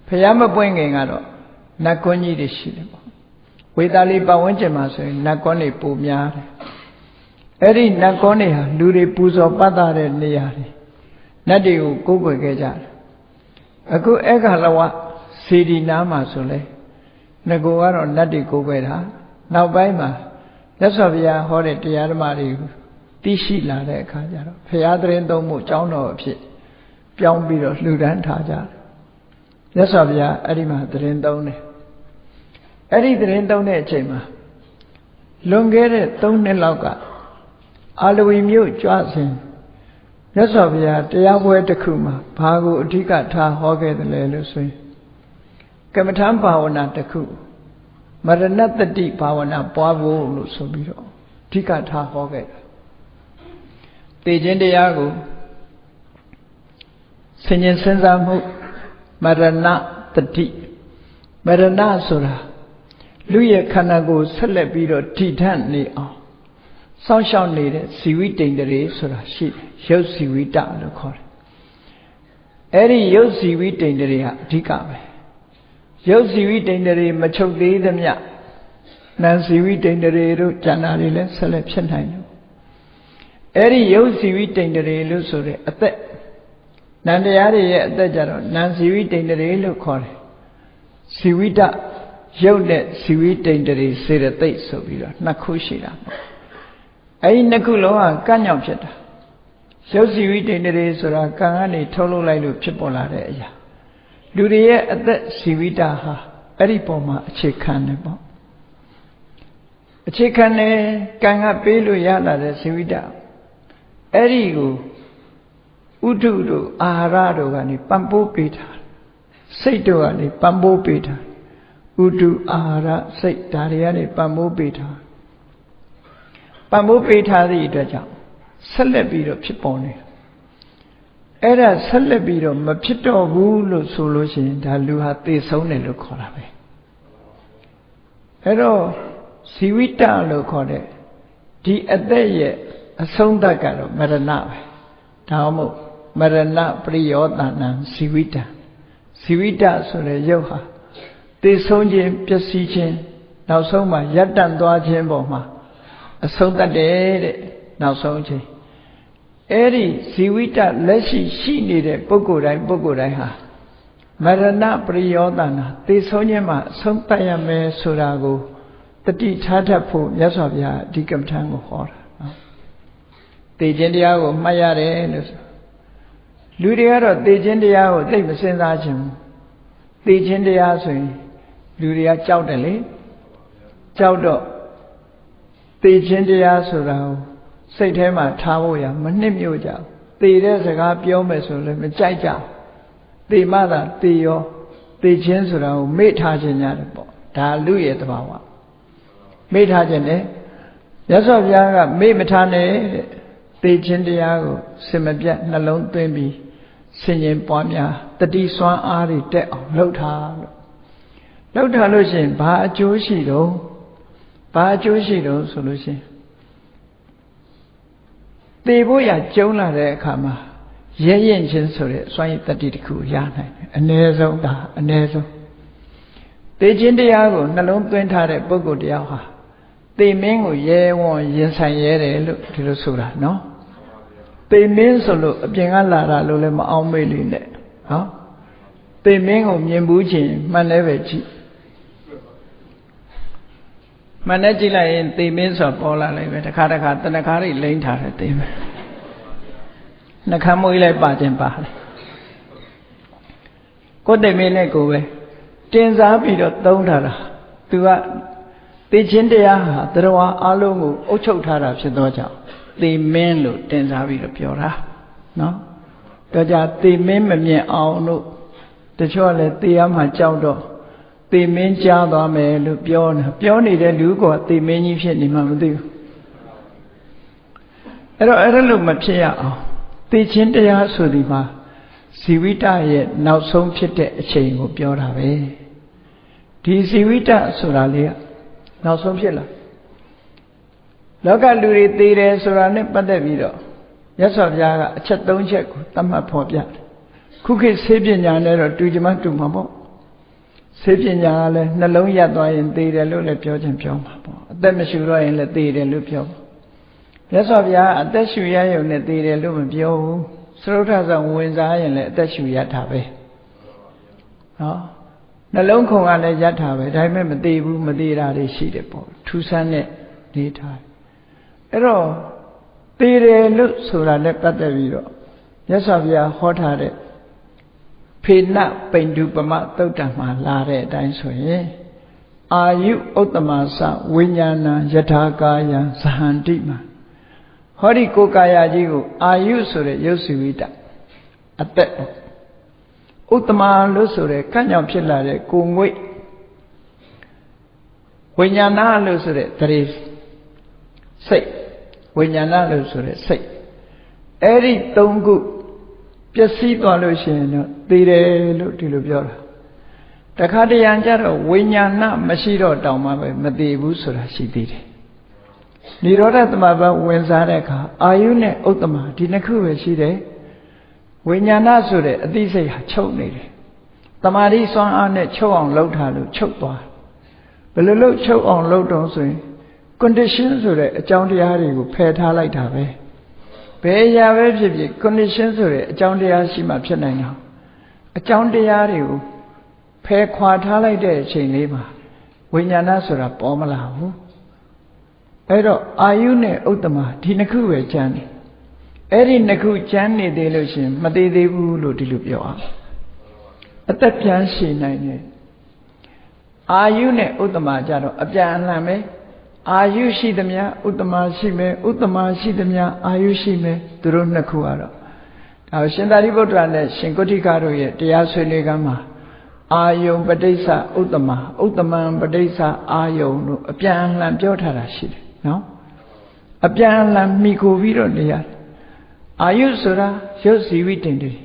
Speaker 1: ဖះမပွင့်ခင်ကတော့နတ်ကွန်းကြီးတွေရှိတယ်ပေါ့ဝေတာလီပတ်ဝန်းကျင်မှာဆိုရင်နတ်ကွန်းတွေပိုများတယ်အဲ့ဒီနတ်ကွန်းတွေဟာလူတွေပူဇော်ပတ်တာတဲ့နေရာတွေနတ်တွေကိုကိုးကွယ်ခဲ့ကြတယ်အခုအခါလဝစေဒီနာမှာဆိုလဲ ငကိုကတော့နတ်တွေကိုးကွယ်တာနောက်ပိုင်းမှာမြတ်စွာဘုရားဟောတဲ့တရားဓမ္မတွေသိရှိလာတဲ့အခါကျတော့ဘုရားသတင်းသုံးမှုကျောင်းတော်အဖြစ်ပြောင်းပြီးတော့လှူဒန်းထားကြတယ်မြတ်စွာဘုရားအဲ့ဒီမှာသတင်းသုံးတယ်အဲ့ဒီသတင်းသုံးတဲ့အချိန်မှာလွန်ခဲ့တဲ့3နှစ်လောက်ကအာလဝီမြို့ကြွစဉ်မြတ်စွာဘုရားတရားပွဲတစ်ခုမှာဘာကိုအဓိကထားဟောခဲ့တယ်လဲလို့ဆိုရင် ကမ္မထံဘာဝနာတစ်ခုမရဏတတိဘာဝနာပွားဖို့လို့ဆိုပြီးတော့အဓိကထားဟောခဲ့တာသိခြင်းတရားကိုဆင်ញင်စဉ်းစားမှုမရဏတတိမရဏဆိုတာလူရဲ့ခန္ဓာကိုယ်ဆက်လက်ပြီးတော့ထိထန့်နေအောင်စောင့်ရှောက်နေတဲ့ဇီဝိတိန်တရေဆိုတာရှိတယ်ရုပ်ဇီဝိတလို့ခေါ်တယ်အဲ့ဒီရုပ်ဇီဝိတိန်တရေဟာအဓိကပဲ ရုပ်ဇီဝိတိန်တရေမချုပ်သေးသမျှနာမ်ဇီဝိတိန်တရေတို့ဉာဏ်ဓာတ်တွေလည်းဆက်လက်ဖြစ်နိုင်တယ်အဲ့ဒီယုတ်စီဝိတိန်တရေလို့ဆိုတဲ့အသက်နန္တရားတွေရဲ့အသက်ကြတော့နန်စီဝိတိန်တရေလို့ခေါ်တယ်စီဝိတရုပ်နဲ့စီဝိတိန်တရေစေတသိက်ဆိုပြီးတော့နှစ်ခုရှိတာပေါ့အဲ့ဒီနှစ်ခုလုံးကကန့်ညောင်ဖြစ်တာရုပ်စီဝိတိန်တရေဆိုတာကံကနေထုတ်လုပ်လိုက်လို့ဖြစ်ပေါ်လာတဲ့အရာ လူတွေရဲ့အသက်စီဝိတဟာအဲ့ဒီပုံမှာအခြေခံတယ်ပေါ့အခြေခံတယ်ကံကပေးလို့ရလာတဲ့စီဝိတအဲ့ဒီကိုဥဒုတို့အာဟာရတို့ကနေပံ့ပိုးပေးတာစိတ်တို့ကနေပံ့ပိုးပေးတာဥဒုအာဟာရစိတ်ဒါတွေကနေပံ့ပိုးပေးတာပံ့ပိုးပေးထားသည့်အတွက်ကြောင့်ဆက်လက်ပြီးတော့ဖြစ်ပေါ်နေ အဲ့ဒါဆက်လက်ပြီးတော့မဖြစ်တော့ဘူးလို့ဆိုလို့ရှိရင်ဒါလူဟာသေဆုံးတယ်လို့ခေါ်တာပဲအဲ့တော့ဇီဝိတလို့ခေါ်တဲ့ဒီအသက်ရဲ့အဆုံးသတ်ကတော့မရဏပဲဒါမှမဟုတ်မရဏပရိယောတဏံဇီဝိတဇီဝိတဆိုတဲ့ရုပ်ဟာသေဆုံးခြင်းပျက်စီးခြင်းနောက်ဆုံးမှာရပ်တန့်သွားခြင်းပေါ်မှာအဆုံးသတ်တယ်တဲ့နောက်ဆုံးချိန် အဲ့ဒီဇီဝိတလက်ရှိရှိနေတဲ့ပုဂ္ဂိုလ်တိုင်းပုဂ္ဂိုလ်တိုင်းဟာမရဏပရိယောတနာသေဆုံးခြင်းမှာအဆုံးသတ်ရမယ်ဆိုတာကိုတတိထားတတ်ဖို့မြတ်စွာဘုရားဒီကမ္မထံကိုဟောတာနော်သေခြင်းတရားကိုမှတ်ရတယ်လို့ဆိုလူတွေကတော့သေခြင်းတရားကိုသိမစင်စားခြင်းသေခြင်းတရားဆိုရင်လူတွေကကြောက်တယ်လေကြောက်တော့သေခြင်းတရားဆိုတာကို စိတ်ထဲမှာထားဖို့ရမနှစ်မြို့ကြသေတဲ့စကားပြောမယ်ဆိုလည်းမကြိုက်ကြသေမှသာသေရောသေခြင်းဆိုတာကိုမေ့ထားခြင်းရတယ်ပေါ့ဒါလူရဲ့တဘာဝမေ့ထားခြင်းနဲ့ရသော်ဘုရားကမေ့မထားနဲ့တဲ့သေခြင်းတရားကိုစင်မပြတ်နှလုံးသွင်းပြီးဆင်ញင်ပွားများတတိစွမ်းအားတွေတက်အောင်လှုပ်ထားလို့လှုပ်ထားလို့ရှိရင်ဘာအကျိုးရှိတော့ဘာအကျိုးရှိတော့ဆိုလို့ရှိရင် သေဖို့ရကျုံလာတဲ့အခါမှာရဲရင်ချင်းဆိုတဲ့စွမ်းရည်တတိတစ်ခုရနိုင်တယ်အ ਨੇ ဆုံးဒါအ ਨੇ ဆုံးသေခြင်းတရားကိုနှလုံးသွင်းထားတဲ့ပုဂ္ဂိုလ်တယောက်ဟာသေမင်းကိုရဲဝံ့ရင်ဆိုင်ရဲတယ်လို့ဒီလိုဆိုတာနော်သေမင်းဆိုလို့အပြင်ကလာတာလို့လည်းမအောင်မေ့လိမ့်နဲ့နော်သေမင်းကိုမြင်ဘူးချင်းမှန်လည်းပဲကြည့် မှန်နဲ့ကြည့်လိုက်ရင်သေမင်းဆိုပေါ်လာလိုက်ပဲတစ်ခါတစ်ခါတဏခါတွေလိမ့်ထားတယ်သေမင်းနှခမ်းမွေးလိုက်ပါခြင်းပါတယ်ကိုယ်သေမင်းနဲ့ကိုယ်ပဲတင်စားပြီးတော့သုံးထားတာသူကသေခြင်းတရားဟာတရဝအလုံးကိုအုပ်ချုပ်ထားတာဖြစ်သောကြောင့်သေမင်းလို့တင်စားပြီးတော့ပြောတာနော်တော့ကြသေမင်းမမြင်အောင်လို့တချို့ကလည်းသေရမှကြောက်တော့ သေမင်းကြားသွားမယ်လို့ပြောနေပြောနေတဲ့လူကသေမင်းကြီးဖြစ်နေမှမသိဘူးအဲ့တော့အဲ့ဒါလို့မဖြစ်ရအောင်သေခြင်းတရားဆိုဒီမှာဇီဝိတရဲ့နောက်ဆုံးဖြစ်တဲ့အချိန်ကိုပြောတာပဲဒီဇီဝိတဆိုတာလေးကနောက်ဆုံးဖြစ်လာလောကလူတွေသေတယ်ဆိုတာနဲ့ပတ်သက်ပြီးတော့မြတ်စွာဘုရားကအချက်၃ချက်ကိုသတ်မှတ်ဖော်ပြတယ်ခုခေတ်ဆေးပညာနဲ့တော့တူကြမတူမှာပေါ့ ဆေးပညာကလည်းနှလုံးရပ်သွားရင်သေတယ်လို့လည်းပြောခြင်းပြောမှာပေါ့အသက်မရှိတော့ရင်လည်းသေတယ်လို့ပြောပါမြတ်စွာဘုရားအသက်ရှူရရုံနဲ့သေတယ်လို့မပြောဘူးသရုတ်ထဆောင်ဝင်စားရင်လည်းအသက်ရှူရတာပဲနော်နှလုံးခုန်ကလည်းရတာပဲဒါပေမဲ့မသေးဘူးမသေးတာတွေရှိတယ်ပေါ့ထူးဆန်းတဲ့နေထားအဲ့တော့သေးတယ်လို့ဆိုတာနဲ့ပတ်သက်ပြီးတော့မြတ်စွာဘုရားဟောထားတဲ့ ဖေနပိန္ဒုပမသုတ်တံမှာလာတဲ့အတိုင်းဆိုရင်အာယုဥတ္တမသဝိညာဏယထာကာယံဇဟန္တိမှာဟောဒီကိုကာယကြီးကိုအာယုဆိုတဲ့ရုပ်စုဝိတအသက်ဥတ္တမလို့ဆိုတဲ့ကန့်ကြောင်ဖြစ်လာတဲ့ကိုငွေ့ဝိညာဏလို့ဆိုတဲ့တရေစိတ်ဝိညာဏလို့ဆိုတဲ့စိတ်အဲ့ဒီ၃ခု ပျက်စီးသွားလို့ရှိရင်တော့သိတယ်လို့ဒီလိုပြောတာတခါတရံကျတော့ဝိညာဏမရှိတော့တောင်မှပဲမသိဘူးဆိုတာရှိသေးတယ်និရောဓသမဘဝင်စားတဲ့အခါအာယုနဲ့ဥတ္တမဒီနှစ်ခုပဲရှိတယ်ဝိညာဏဆိုတဲ့အသိစိတ်ဟာချုပ်နေတယ်တမာတိစွမ်းအားနဲ့ချုပ်အောင်လှုပ်ထားလို့ချုပ်သွားဘယ်လိုလုပ်ချုပ်အောင်လှုပ်တော့ဆိုရင် condition ဆိုတဲ့အကြောင်းတရားတွေကိုဖယ်ထားလိုက်တာပဲ ဘယ်ရာပဲဖြစ်ဖြစ် condition ဆိုတဲ့အကြောင်းတရားရှိမှဖြစ်နိုင်တာအကြောင်းတရားတွေကိုဖယ်ခွာထားလိုက်တဲ့အချိန်လေးမှာဝိညာဏဆိုတာပေါ်မလာဘူးအဲ့တော့အာယုနဲ့ဥတ္တမဒီနှစ်ခုပဲကျန်တယ်အဲ့ဒီနှစ်ခုကျန်နေသေးလို့ရှင်မသေးသေးဘူးလို့ဒီလိုပြောအောင်အသက်ပြန်ရှည်နိုင်တယ်အာယုနဲ့ဥတ္တမကြတော့အပြန်အလှန်ပဲ အာယုရှိသမျှဥတ္တမရှိမယ်ဥတ္တမရှိသမျှအာယုရှိမယ်သူတို့နှစ်ခုကတော့ဒါရှင်သာရိပုတ္တရာနဲ့ရှင်ကုဋ္ဌိကတို့ရဲ့တရားဆွေးနွေးကမ်းမှာအာယုံပဋိစ္စဥတ္တမဥတ္တမံပဋိစ္စအာယုံတို့အပြန်အလှန်ပြောထားတာရှိတယ်နော်အပြန်အလှန်မိကိုပြီးတော့နေရတယ်အာယုဆိုတာရုပ်စီဝိတ္တင်တည်း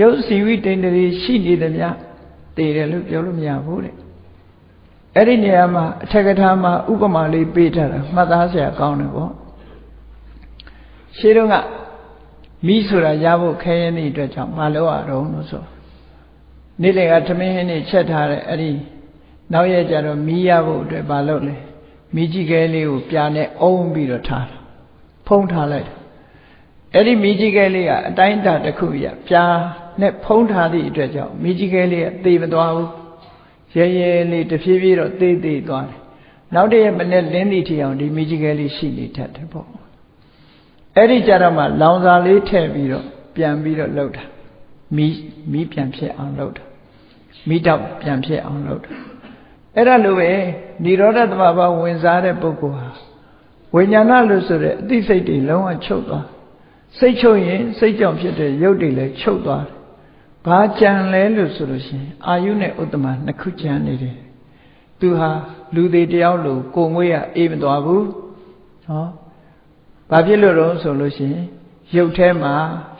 Speaker 1: ရုပ်စီဝိတ္တင်တည်းရှိနေသမျှတည်တယ်လို့ပြောလို့မရဘူးတဲ့ အဲ့ဒီနေရာမှာအထက်ကထာမှာဥပမာလေးပေးထားတာမှတ်သားစရာကောင်းတယ်ပေါ့ရှင်းတော့ကမိဆိုတာရဖို့ခဲရင်တဲ့အတွက်ကြောင့်မလုပ်ရတော့လို့ဆိုနေ့လည်ကသမင်းဟင်းနေချက်ထားတဲ့အဲ့ဒီနောက်ရက်ကျတော့မီးရဖို့အတွက်မလုပ်လဲမိကြီးကဲလေးကိုပြာနဲ့အုံးပြီးတော့ထားတာဖုံးထားလိုက်အဲ့ဒီမိကြီးကဲလေးကအတိုင်းတာတစ်ခုရပြာနဲ့ဖုံးထားသည့်အတွက်ကြောင့်မိကြီးကဲလေးကသေမသွားဘူး ရဲရဲလေးတဖြည်းဖြည်းတော့သေသေးသွားတယ်နောက်တည့်ရက်မနေ့လင်းသည့်ထီအောင်ဒီမိကြီးကဲလေးရှိနေတတ်တယ်ပေါ့အဲ့ဒီကြတော့မှလောင်စာလေးထည့်ပြီးတော့ပြန်ပြီးတော့လှုပ်တာမိမိပြန်ဖြစ်အောင်လှုပ်တာမိတော့ပြန်ဖြစ်အောင်လှုပ်တာအဲ့ဒါလိုပဲនិရောဓသမဘာဝင်စားတဲ့ပုဂ္ဂိုလ်ဟာဝိညာဏလို့ဆိုတဲ့အသိစိတ်တွေလုံးဝချုပ်သွားစိတ်ချုပ်ရင်စိတ်ကြောင့်ဖြစ်တဲ့ရုပ်တွေလည်းချုပ်သွားတယ် ဘာကြံလဲလို့ဆိုလို့ရှိရင်အာယုနဲ့ဥတ္တမနှစ်ခုကြံနေတယ်သူဟာလူသေးတယောက်လိုကိုငွေရအေးမသွားဘူးဟောဘာဖြစ်လို့တော့ဆိုလို့ရှိရင်ရုပ်ထဲမှာ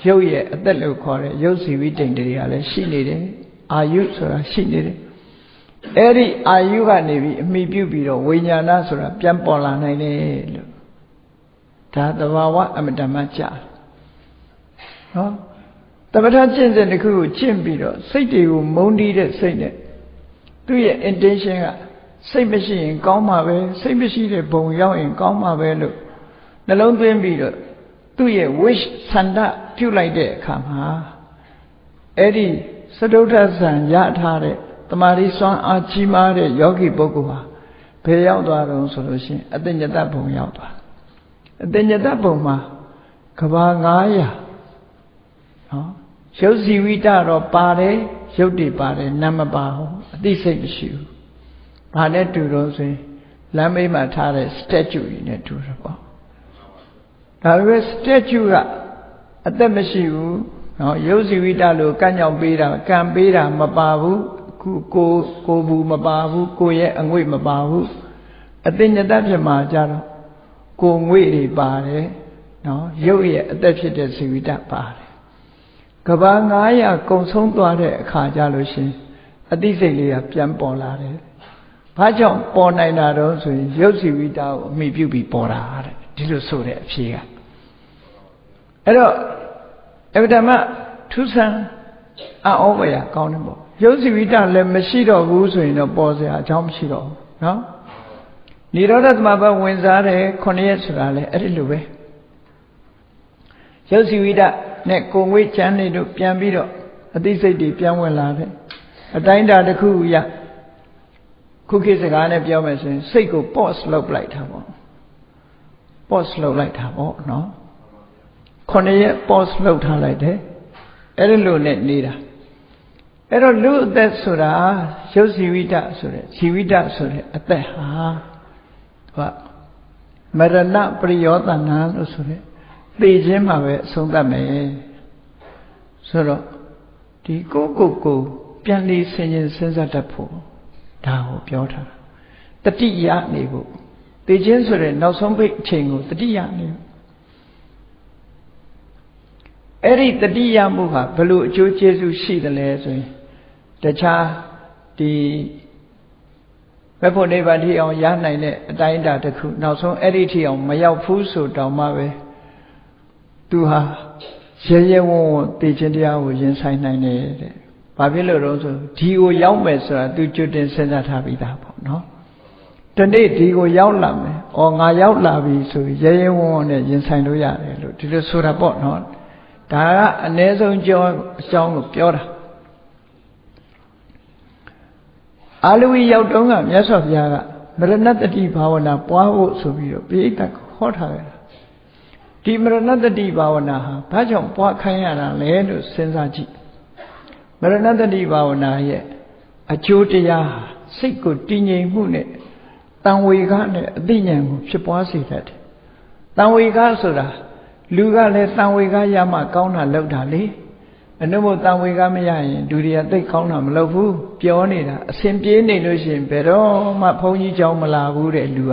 Speaker 1: ရုပ်ရဲ့အသက်လို့ခေါ်တဲ့ရုပ်စီဝိတိန်တွေကလည်းရှိနေတယ်အာယုဆိုတာရှိနေတယ်အဲ့ဒီအာယုကနေပြီးအမိပြုပြီးတော့ဝိညာဏဆိုတာပြန်ပေါ်လာနိုင်တယ်လို့ဒါသဘာဝအမတမကြာနော် တပဋ္ဌာကျင့်စဉ်တစ်ခုကိုကျင့်ပြီးတော့စိတ်တွေကိုမုန်းတီးတဲ့စိတ်နဲ့သူ့ရဲ့ intention ကစိတ်မရှိရင်ကောင်းမှာပဲစိတ်မရှိတဲ့ဘုံရောက်ရင်ကောင်းမှာပဲလို့နှလုံးသွင်းပြီးတော့သူ့ရဲ့ wish ဆန္ဒပြုလိုက်တဲ့အခါမှာအဲ့ဒီစတုထဆံရထားတဲ့တမာရီစွမ်းအားကြီးမားတဲ့ယောဂီပုဂ္ဂိုလ်ဟာဘယ်ရောက်သွားတော့ဆိုလို့ရှိရင်အတ္တညတဘုံရောက်သွားအတ္တညတဘုံမှာကဘာ900 နော်ရုပ်စီဝိတတော့ပါတယ်ရုပ်တွေပါတယ်နာမပါဘူးအသိစိတ်မရှိဘူးဘာနဲ့တူတော့ဆိုရင်လမ်းမေးမှာထားတဲ့ statue တွေနဲ့တူတယ်ပေါ့ဒါပေမဲ့ statue ကအသက်မရှိဘူးနော်ရုပ်စီဝိတလို့ကန့်ကြောင်ပေးတာကံပေးတာမပါဘူးခုကိုကိုဘူးမပါဘူးကိုရဲ့အငွေ့မပါဘူးအသိဉာဏ်ဖြစ်မှာကြတော့ကိုငွေ့တွေပါတယ်နော်ရုပ်ရဲ့အသက်ဖြစ်တဲ့စီဝိတပါတယ် ကဘာ900ကုံဆုံးသွားတဲ့အခါကြလို့ရှင်အသိစိတ်လေးကပြန်ပေါ်လာတယ်ဘာကြောင့်ပေါ်နိုင်တာတော့ဆိုရင်ရုပ်စီဝိတာကိုအမိပြုပြီးပေါ်တာတဲ့ဒီလိုဆိုတဲ့အဖြေကအဲ့တော့အဗဓမ္မထူးဆန်းအောဝရကောင်းတယ်ပေါ့ရုပ်စီဝိတာလည်းမရှိတော့ဘူးဆိုရင်တော့ပေါ်စရာအကြောင်းမရှိတော့ဘူးနော်និရောဓသမဘဝင်စားတယ်ခုနှစ်ရက်ဆိုတာလေအဲ့ဒီလိုပဲရုပ်စီဝိတ နဲ့ကိုငွေချမ်းနေတို့ပြန်ပြီးတော့အသိစိတ်တွေပြန်ဝင်လာတယ်အတိုင်းတာတစ်ခုရခုခေတ်စကားနဲ့ပြောမယ်ဆိုရင်စိတ်ကို pause လုပ်လိုက်တာပေါ့ pause လုပ်လိုက်တာပေါ့နော်ခုနှစ်ရက် pause လုပ်ထားလိုက်တယ်အဲ့ဒီလိုနဲ့နေတာအဲ့တော့လူအသက်ဆိုတာရုပ်စီဝိတဆိုတဲ့ဇီဝိတဆိုတဲ့အသက်ဟာသူကမရဏပရိယောတနာလို့ဆိုတဲ့ သိခြင်းမှာပဲအဆုံးသတ်မယ်ဆိုတော့ဒီကိုကိုကိုပြန်လေးဆင်ခြင်စဉ်းစားတတ်ဖို့ဒါကိုပြောထားတာတတိယနေဖို့သိခြင်းဆိုတဲ့နောက်ဆုံးပိတ်အချိန်ကိုတတိယနေအဲ့ဒီတတိယမှုဟာဘလို့အကျိုးကျေးဇူးရှိတယ်လဲဆိုရင်တခြားဒီဘက်ဖို့နိဗ္ဗာန်ထိအောင်ရနိုင်တဲ့အတိုင်းအတာတစ်ခုနောက်ဆုံးအဲ့ဒီထိအောင်မရောက်ဘူးဆိုတောင်မှပဲ သူဟာရဲရဲဝံ့ဝံ့သိခြင်းတရားကိုရင်ဆိုင်နိုင်တယ်တဲ့။ဘာဖြစ်လို့တော့ဆိုဒီကိုရောက်မယ်ဆိုတာသူကြွတင်စဉ်းစားထားပြီးသားပေါ့နော်။ဒတနေ့ဒီကိုရောက်လာမယ်။အော်ငါရောက်လာပြီဆိုရဲရဲဝံ့ဝံ့နဲ့ရင်ဆိုင်လို့ရတယ်လို့ဒီလိုဆိုတာပေါ့နော်။ဒါကအ ਨੇ ဆုံးကြောအကြောင်းကိုပြောတာ။အာလူဝီရောက်တုန်းကမြတ်စွာဘုရားကမရဏတတိဘာဝနာပွားဖို့ဆိုပြီးတော့ပိဋကတ်ဟောထားခဲ့တာ။ ဒီမရဏတတိဘာဝနာဟာဘာကြောင့်ပွားခိုင်းရတာလဲလို့စဉ်းစားကြည့်မရဏတတိဘာဝနာရဲ့အကျိုးတရားစိတ်ကိုတည်ငြိမ်မှုနဲ့တန်ဝေကနဲ့အသိဉာဏ်ကိုဖြစ်ပွားစေတတ်တယ်တန်ဝေကဆိုတာလူကလည်းတန်ဝေကရမှကောင်းတာလောက်တာလေအနုမို့တန်ဝေကမရရင်ဒုတိယသိကောင်းတာမလုပ်ဘူးပြောနေတာအစဉ်ပြေးနေလို့ရှိရင်ဘယ်တော့မှဘုန်းကြီးကြောင်းမလာဘူးတဲ့လူက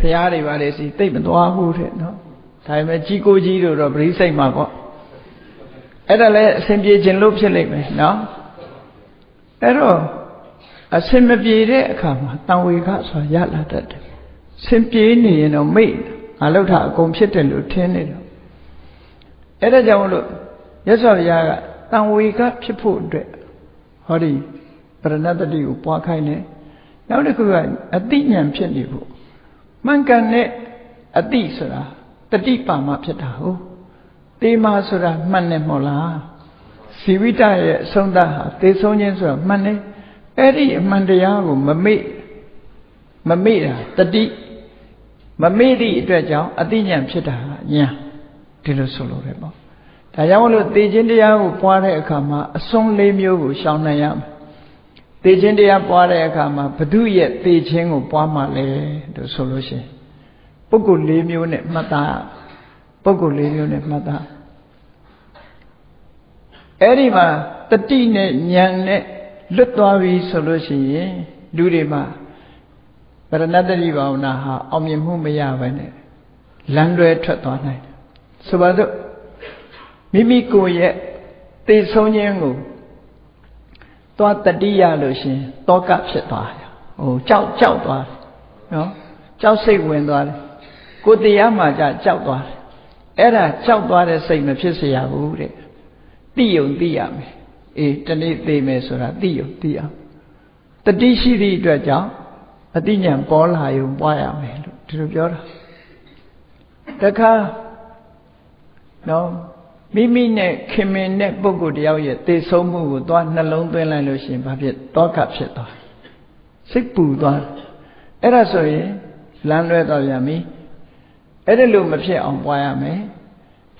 Speaker 1: ဖះတွေပါလေစီသိမသွားဘူးတဲ့နော်။ဒါပေမဲ့ကြီးကိုကြီးတို့တော့ပရိစိတ်မှာပေါ့။အဲ့ဒါလည်းအစဉ်ပြေခြင်းလို့ဖြစ်လိမ့်မယ်နော်။အဲ့တော့အစင်မပြေတဲ့အခါမှာတန်ဝေခဆိုတာရလာတတ်တယ်။စင်ပြေနေရင်တော့မိတ်ငါလောက်တာအကုန်ဖြစ်တယ်လို့ထင်နေတော့အဲ့ဒါကြောင့်မလို့ရသော်ဘုရားကတန်ဝေခဖြစ်ဖို့အတွက်ဟောဒီပရဏတတိကိုပွားခိုင်းတယ်။နောက်တစ်ခုကအတိညာဖြစ်နေဖို့ မှန်ကန်တဲ့အတိဆိုတာတတိပါမဖြစ်တာဟုတ်။တေမာဆိုတာမှန်တယ်မဟုတ်လား။ဇီဝိတရဲ့အဆုံးသတ်ဟာသေဆုံးခြင်းဆိုတာမှန်တယ်။အဲ့ဒီအမှန်တရားကိုမမေ့မမေ့တာတတိမမေ့သည့်အတွက်ကြောင့်အတိညာဖြစ်တာညာဒီလိုဆိုလိုတယ်ပေါ့ဒါကြောင့်မလို့သေခြင်းတရားကိုပွားတဲ့အခါမှာအစွန်းလေးမျိုးကိုရှောင်နိုင်ရမယ် သေခြင်းတရားပွားတဲ့အခါမှာဘု து ရဲ့သေခြင်းကိုပွားမှလဲလို့ဆိုလို့ရှိရင်ပုဂ္ဂိုလ်လေးမျိုးနဲ့မှတ်သားပုဂ္ဂိုလ်လေးမျိုးနဲ့မှတ်သားအဲ့ဒီမှာတတိနဲ့ဉာဏ်နဲ့လွတ်သွားပြီဆိုလို့ရှိရင်လူတွေမှာပရဏတ္တိဘာဝနာဟာအောင်မြင်မှုမရဘဲနဲ့လမ်းလွဲထွက်သွားနိုင်တယ်ဆိုပါတော့မိမိကိုယ်ရဲ့သိဆုံးခြင်းကို သွားတတိယလို့ရှင်တောကဖြစ်သွားတယ်ဟိုကြောက်ကြောက်သွားတယ်နော်ကြောက်စိတ်ဝင်သွားတယ်ကိုတရားမှကြကြောက်သွားတယ်အဲ့ဒါကြောက်သွားတဲ့စိတ်မဖြစ်เสียရဘူးတဲ့သိယုံသိရမယ်အေးတနေ့သိမယ်ဆိုတာသိရသိအောင်တတိရှိသည့်အတွက်ကြောင့်အတိညာပေါ်လာရုံပွားရမယ်လို့ဒီလိုပြောတာတခါနော် မိမိနဲ့ခင်မင်တဲ့ပုဂ္ဂိုလ်တယောက်ရဲ့သေဆုံးမှုကိုသွားနှလုံးသွင်းလိုက်လို့ရှိရင်ဘာဖြစ်တောကဖြစ်သွားစိတ်ပူသွားအဲ့ဒါဆိုရင်လမ်းလွဲသွားပြန်ပြီအဲ့ဒါလို့မဖြစ်အောင်ပွားရမယ်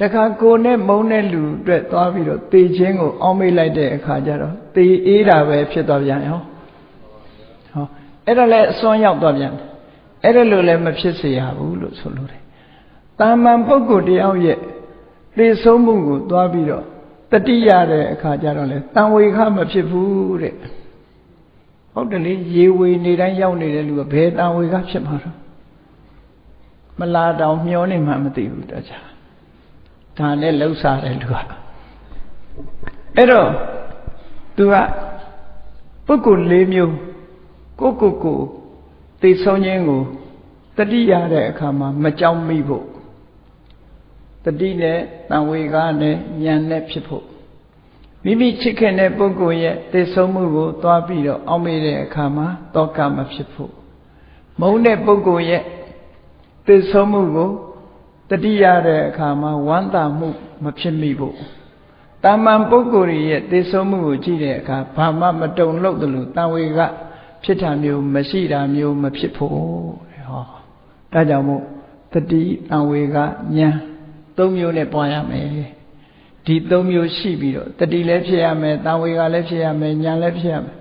Speaker 1: တခါကိုနဲ့မုံတဲ့လူအတွက်သွားပြီးတော့သေခြင်းကိုအောင်းမိတ်လိုက်တဲ့အခါကျတော့သေအေးတာပဲဖြစ်သွားပြန်ရောဟောအဲ့ဒါလည်းအစွန်းရောက်သွားပြန်အဲ့ဒါလိုလည်းမဖြစ်စေရဘူးလို့ဆိုလိုတယ်တာမန်ပုဂ္ဂိုလ်တယောက်ရဲ့ သေဆုံးမှုကိုသွားပြီးတော့တတိရတဲ့အခါကျတော့လေတန်ဝေခမဖြစ်ဘူးတဲ့ဟုတ်တယ်လေရေဝေနေတိုင်းရောက်နေတဲ့လူကဘယ်တန်ဝေခဖြစ်မှာတော့မလာတောင်မျောနေမှမသိဘူးတခြားဒါနဲ့လှုပ်ရှားတယ်လူကအဲ့တော့သူကပုဂ္ဂိုလ်၄မျိုးကိုကိုကိုသိဆုံးခြင်းကိုတတိရတဲ့အခါမှာမကြောက်မိဖို့ တတိနဲ့တန်ဝေကားနဲ့ဉာဏ်နဲ့ဖြစ်ဖို့မိမိချစ်ခင်တဲ့ပုဂ္ဂိုလ်ရဲ့သိဆုံးမှုကိုသွားပြီးတော့အောက်မေ့တဲ့အခါမှာတောကမဖြစ်ဖို့မုန်းတဲ့ပုဂ္ဂိုလ်ရဲ့သိဆုံးမှုကိုတတိရတဲ့အခါမှာဝမ်းသာမှုမဖြစ်မိဖို့တာမန်ပုဂ္ဂိုလ်ရဲ့သိဆုံးမှုကိုကြည့်တဲ့အခါဘာမှမတုံ့လို့တယ်လို့တန်ဝေကဖြစ်တာမျိုးမရှိတာမျိုးမဖြစ်ဖို့တဲ့ဟောဒါကြောင့်မို့တတိတန်ဝေကဉာဏ် သုံးမျိုးနဲ့ပွားရမယ်ဒီသုံးမျိုးရှိပြီးတော့တတိလည်းဖြစ်ရမယ်တန်ဝေကလည်းဖြစ်ရမယ်ဉာဏ်လည်းဖြစ်ရမယ်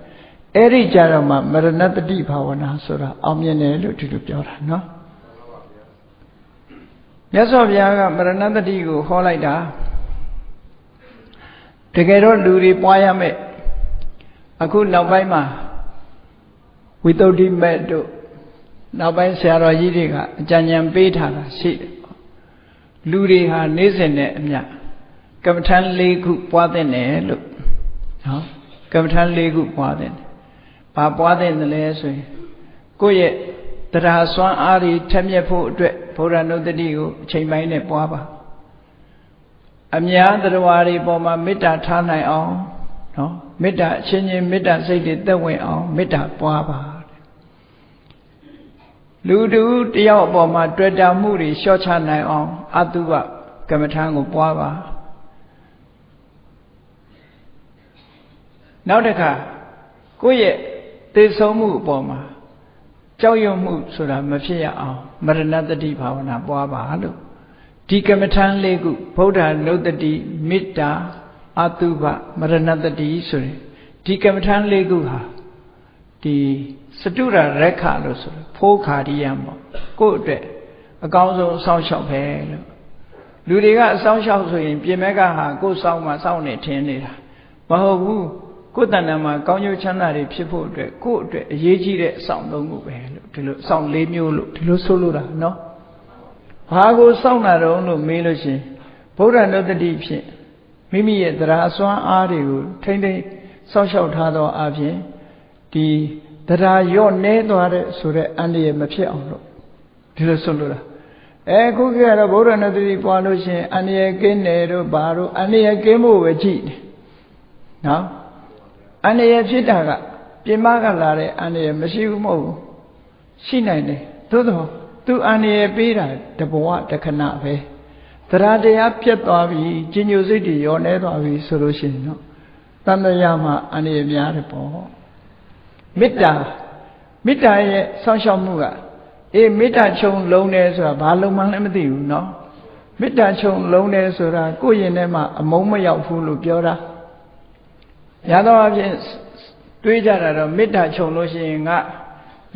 Speaker 1: အဲ့ဒီကြတော့မှမရဏတတိဘာဝနာဆိုတာအောင်မြင်တယ်လို့ဒီလိုပြောတာနော်မြတ်စွာဘုရားကမရဏတတိကိုဟောလိုက်တာတကယ်တော့လူတွေပွားရမယ်အခုနောက်ပိုင်းမှာဝိသုဒ္ဓိမဲ့တို့နောက်ပိုင်းဆရာတော်ကြီးတွေကအကြံဉာဏ်ပေးထားတာရှိတယ် လူတွေဟာနေ့စဉ်နဲ့အမျှကမ္မထမ်း၄ခုပွားတဲ့တယ်လို့နော်ကမ္မထမ်း၄ခုပွားတဲ့တယ်ဘာပွားတဲ့တယ်လဲဆိုရင်ကိုယ့်ရဲ့တရားစွမ်းအားတွေထက်မြက်ဖို့အတွက်ဘုရားနုတ္တိကိုအချိန်ပိုင်းနဲ့ပွားပါအများတရားတွေပေါ်မှာမေတ္တာထားနိုင်အောင်နော်မေတ္တာအချင်းချင်းမေတ္တာစိတ်တွေသက်ဝင်အောင်မေတ္တာပွားပါ လူတူတယောက်အပေါ်မှာတွေ့တာမှုတွေလျှော့ချနိုင်အောင်အတုပကမ္မထာကိုပွားပါနောက်တစ်ခါကိုယ့်ရဲ့သေဆုံးမှုအပေါ်မှာကြောက်ရွံ့မှုဆိုတာမဖြစ်ရအောင်မရဏတတိဘာဝနာပွားပါလို့ဒီကမ္မထာလေးခုဗုဒ္ဓနုတ္တိမေတ္တာအတုပမရဏတတိဆိုရင်ဒီကမ္မထာလေးခုဟာ ဒီစတုရရက်ခလို့ဆိုဖိုးခါရိယံပေါ့ကိုယ့်အတွက်အကောင်းဆုံးအဆောင်လျှောက်ပဲလို့လူတွေကအဆောင်လျှောက်ဆိုရင်ပြင်မဲ့ကဟာကိုယ်ဆောင်မှစောင့်နေထင်းနေတာမဟုတ်ဘူးကိုယ်တဏ္ဍာမှာကောင်းကျိုးချမ်းသာတွေဖြစ်ဖို့အတွက်ကိုယ့်အတွက်အရေးကြီးတဲ့အဆောင်သုံးခုပဲလို့ဒီလိုအဆောင်၄မျိုးလို့ဒီလိုဆိုလိုတာနော်ဘာကိုစောင့်တာတုံးလို့မေးလို့ရှင်ဗုဒ္ဓနုတ္တိဖြင့်မိမိရဲ့တရားအစွမ်းအားတွေကိုထိမ့်သိမ့်စောင့်ရှောက်ထားသောအပြင် ဒီတရားရော့နေသွားတဲ့ဆိုတဲ့အန္တရာယ်မဖြစ်အောင်လို့ဒီလိုဆိုလိုတာအဲခုကတော့ဗုဒ္ဓနုတ္တိပွားလို့ရှင်အန္တရာယ်ကင်းတယ်တို့ဘာတို့အန္တရာယ်ကင်းဖို့ပဲကြည့်တယ်နော်အန္တရာယ်ဖြစ်တာကပြင်မကလာတဲ့အန္တရာယ်မရှိဘူးမဟုတ်ဘူးရှိနိုင်တယ်သို့တော့သူအန္တရာယ်ပေးတာတဘဝတခဏပဲတရားတရားပြတ်သွားပြီကြီးညိုစိတ်တွေရောနေသွားပြီဆိုလို့ရှိရင်တော့တန်တရားမှာအန္တရာယ်များတယ်ပေါ့ မေတ္တာမေတ္တာရဲ့ဆောင်းရှောက်မှုကအေးမေတ္တာခြုံလုံးတယ်ဆိုတာဘာလုံးမှလည်းမသိဘူးเนาะမေတ္တာခြုံလုံးတယ်ဆိုတာကိုယ့်ရင်ထဲမှာအမုန်းမရောက်ဘူးလို့ပြောတာရသောအဖြစ်တွေးကြတာတော့မေတ္တာခြုံလို့ရှိရင်ငါ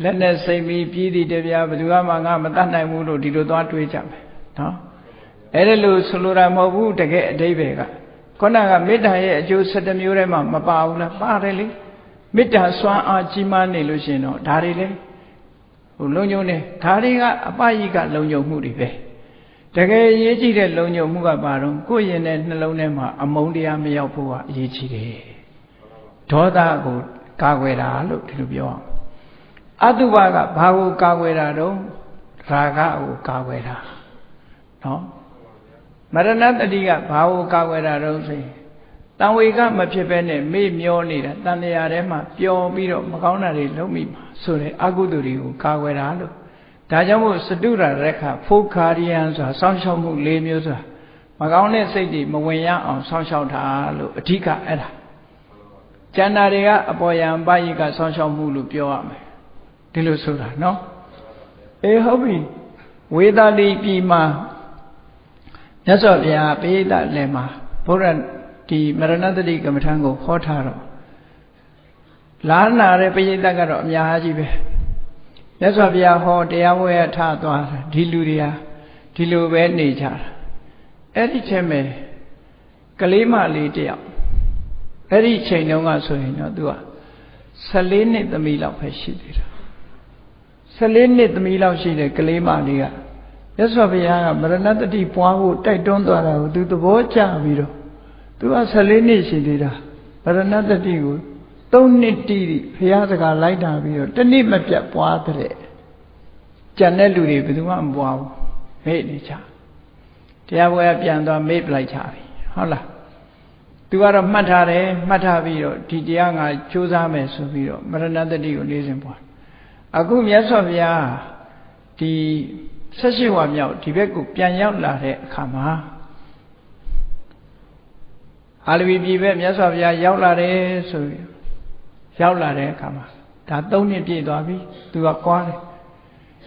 Speaker 1: လက်နဲ့စိတ်ပြီးပြည်တည်တရားဘယ်သူမှငါမတတ်နိုင်ဘူးလို့ဒီလိုသွားတွေးကြမယ်နော်အဲ့ဒါလို့ဆိုလိုတာမဟုတ်ဘူးတကယ်အတိပ္ပယ်ကခုနကမေတ္တာရဲ့အကျိုး7မျိုးထဲမှာမပါဘူးလားပါတယ်လေ မေတ္တာစွမ်းအားကြီးမားနေလို့ရှိရင်တော့ဒါတွေလေဟိုလုံညုံနေဒါတွေကအပယိကလုံညုံမှုတွေပဲတကယ်ရေးကြည့်တဲ့လုံညုံမှုကဘာတော့ကိုယ့်ရင်တဲ့နှလုံးထဲမှာအမုန်းတရားမရောက်ဖို့ကအရေးကြီးတယ်ဒေါသကိုကာကွယ်တာလို့ဒီလိုပြောအောင်အတုပကဘာကိုကာကွယ်တာတော့ရာဂကိုကာကွယ်တာနော်မရဏတတိကဘာကိုကာကွယ်တာတော့ဆိုရင် တံဝေကမဖြစ်ဘဲနဲ့မေ့မျောနေတာတန်တရားထဲမှာပျော်ပြီးတော့မကောင်းတာတွေလုပ်မိမှာဆိုတဲ့အကုသိုလ်တွေကိုကာကွယ်တာလို့ဒါကြောင့်မို့စတုရရက်ခဖိုခာရိယံဆိုတာစောင့်ရှောက်မှု၄မျိုးဆိုတာမကောင်းတဲ့စိတ်တွေမဝင်ရအောင်စောင့်ရှောက်တာလို့အဓိကအဲ့ဒါကျန်တာတွေကအပေါ်ယံပယိကဆောင်းရှောက်မှုလို့ပြောရမယ်ဒီလိုဆိုတာနော်အေးဟုတ်ပြီဝေဒတိပြည်မှာမြတ်စွာဘုရားပိဋကလည်းမှာဘုရား ဒီမရဏတတိကမ္မထံကိုဟောထားတော့လာနာတဲ့ပိဋကကတော့အများကြီးပဲမြတ်စွာဘုရားဟောတရားဝဲထသွားတာဒီလူတွေဟာဒီလိုပဲနေကြတာအဲ့ဒီချက်မဲ့ကလေးမလေးတယောက်အဲ့ဒီချိန်တုန်းကဆိုရင်တော့သူက14နှစ်သမီးလောက်ပဲရှိသေးတာ14နှစ်သမီးလောက်ရှိတဲ့ကလေးမလေးကမြတ်စွာဘုရားကမရဏတတိပွားဖို့တိုက်တွန်းသွားတာကိုသူသဘောကျပြီးတော့ သူက14နှစ်ရှိသေးတာမရဏတတိကို3နှစ်တိတိဘုရားစကားလိုက်တာပြီးတော့တနည်းမပြတ်ပွားတဲ့ကြံတဲ့လူတွေဘယ်သူမှမပွားဘူးမေ့နေကြတရားပွဲပြန်သွားမေ့ပလိုက်ကြပြီဟုတ်လားသူကတော့မှတ်ထားတယ်မှတ်ထားပြီးတော့ဒီတရားငါကြိုးစားမယ်ဆိုပြီးတော့မရဏတတိကိုလေးစဉ်ပွားအခုမြတ်စွာဘုရားဒီဆက်ရှိဝါမြောက်ဒီဘက်ကိုပြန်ရောက်လာတဲ့အခါမှာ အာလဝီပြည်ဘက်မြတ်စွာဘုရားရောက်လာတယ်ဆိုပြီးရောက်လာတဲ့အခါမှာဒါ၃နှစ်ပြည့်သွားပြီသူကကွာတယ်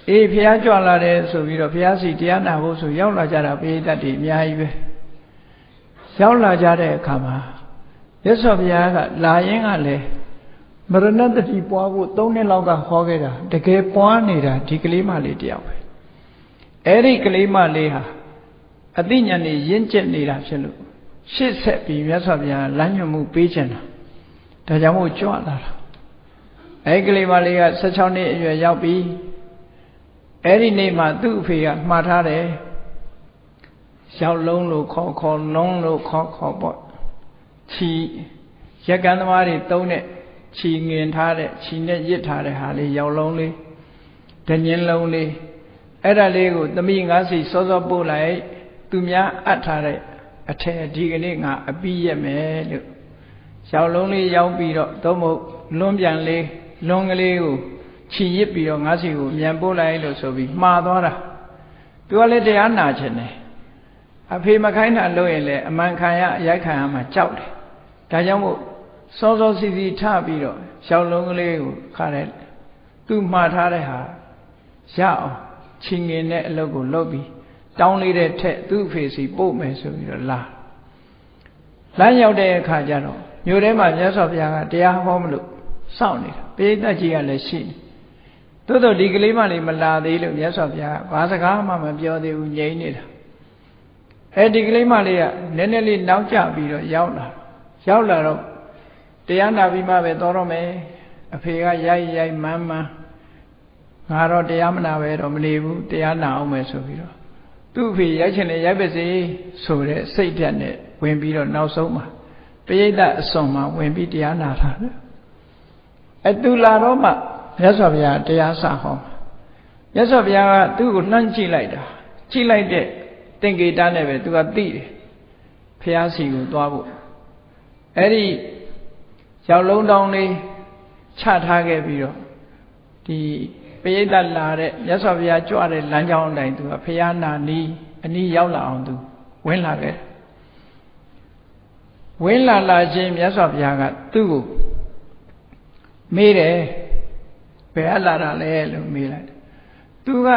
Speaker 1: အေးဘုရားကြွလာတယ်ဆိုပြီးတော့ဘုရားစီတရားနာဖို့ဆိုရောက်လာကြတာပိဋကတ်တွေအများကြီးပဲရောက်လာကြတဲ့အခါမှာရသော်ဘုရားကလာရင်ကလည်းမရဏတတိပွားဖို့၃နှစ်လောက်ကဟောခဲ့တာတကယ်ပွားနေတာဒီကလေးမလေးတယောက်ပဲအဲ့ဒီကလေးမလေးဟာအသိဉာဏ်နဲ့ရင့်ကျက်နေတာဖြစ်လို့ ရှေ့ဆက်ပြီးမြတ်စွာဘုရားလမ်းညွှန်မှုပေးခြင်းတာဒါကြောင့်မို့ကြွလာတာအဲ့ကလေးမလေးက16နှစ်အရွယ်ရောက်ပြီးအဲ့ဒီနေ့မှာသူ့အဖေကမှားထားတယ်ရောက်လုံးလို့ခေါ်ခေါ်လုံးလို့ခေါ်ခေါ်ပေါ့ခြီရက်ကန်းသမားတွေတုံးတဲ့ခြီငင်ထားတဲ့ခြီနဲ့ရစ်ထားတဲ့ဟာလေးရောက်လုံးလေးဒညင်းလုံးလေးအဲ့ဒါလေးကိုသမီးငါးစီစောစောပို့လိုက် သူများအပ်ထားတဲ့ အထက်ဒီကနေ့ငါအပြီးရက်မယ်လို့ရောက်လုံးလေးရောက်ပြီးတော့သို့မဟုတ်လွန်းပြန်လေးလွန်းကလေးကိုခြိရစ်ပြီးတော့ငါစီကိုမြန်ပို့လိုက်လို့ဆိုပြီးမှားသွားတာသူကလည်းတရားနာချင်တယ်အဖေမခိုင်းတာလို့ရင်လည်းအမှန်ခံရအရိုက်ခံရမှကြောက်တယ်ဒါကြောင့်မို့စောစောစီစီထပြီးတော့ရှောင်းလုံးကလေးကိုခါတယ်သူမှားထားတဲ့ဟာရအောင်ချင်းငင်တဲ့အလုပ်ကိုလုပ်ပြီး တောင်းလေးတဲ့ထက်သူ့အဖေစီပို့မယ်ဆိုပြီးတော့လာလမ်းရောက်တဲ့အခါကျတော့မြို့ထဲမှာမြတ်စွာဘုရားကတရားဟောမလို့စောင့်နေတာပိဋကကြီးကလည်းရှိနေသို့တော့ဒီကလေးမလေးမလာသေးလို့မြတ်စွာဘုရားကဘာစကားမှမပြောသေးဘူးငြိမ်နေတာအဲဒီကလေးမလေးကနည်းနည်းလေးနောက်ကျပြီးတော့ရောက်လာရောက်လာတော့တရားနာပြီးမှပဲတော်တော့မယ်အဖေကရိုက်ရိုက်မန်းမန်းငါတော့တရားမနာပဲတော့မနေဘူးတရားနာအောင်မယ်ဆိုပြီးတော့ သူ့အဖေရိုက်ချင်တယ်ရိုက်ပါစေဆိုတဲ့စိတ်ဓာတ်နဲ့ဝင်ပြီးတော့နောက်ဆုံးမှာပရိသတ်အစွန်မှာဝင်ပြီးတရားနာတာလေအတူလာတော့မှမြတ်စွာဘုရားတရားစဟောမြတ်စွာဘုရားကသူ့ကိုလှမ်းကြည့်လိုက်တာကြည့်လိုက်တဲ့သင်္ကေတနဲ့ပဲသူကသိတယ်ဖះစီကိုသွားဖို့အဲ့ဒီရောက်လုံးတောင်းလေးချထားခဲ့ပြီးတော့ဒီ ပရိသတ်လာတဲ့မြတ်စွာဘုရားကြွတဲ့လမ်းကြောင်းအတိုင်းသူကဖះနာနီးအနီးရောက်လာအောင်သူဝင်လာခဲ့ဝင်းလာလာချင်းမြတ်စွာဘုရားကသူ့ကိုမေးတယ်ဘယ်အလာတာလဲလို့မေးလိုက်သူက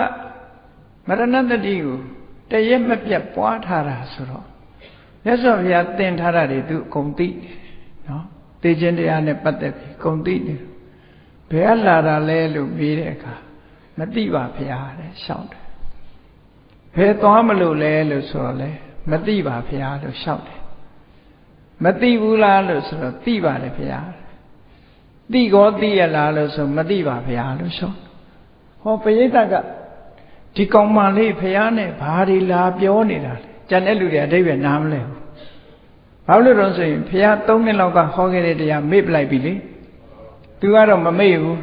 Speaker 1: မရဏတတိကိုတရက်မပြတ်ပွားထားတာဆိုတော့မြတ်စွာဘုရားသင်ထားတာတွေသူအကုန်သိတယ်နော်သိခြင်းတရားနဲ့ပတ်သက်ပြီးအကုန်သိတယ် ဘယ်အလာတာလဲလို့မေးတဲ့အခါမသိပါဘုရားတဲ့ရှောက်တယ်ဘယ်သွားမလို့လဲလို့ဆိုတော့လဲမသိပါဘုရားလို့ရှောက်တယ်မသိဘူးလားလို့ဆိုတော့သိပါတယ်ဗျာသိကောသိရလားလို့ဆိုမသိပါဗျာလို့ဆိုဟောပရိသတ်ကဒီကောင်မလေးဖះနဲ့ဘာတွေလာပြောနေတာလဲကြံတဲ့လူတွေအတိတ်ပဲနားမလဲဘူးဘာလို့လဲဆိုရင်ဖះ၃နှစ်လောက်ကဟောခဲ့တဲ့တရားမေ့ပလိုက်ပြီလေ သူကတော့မမေ့ဘူး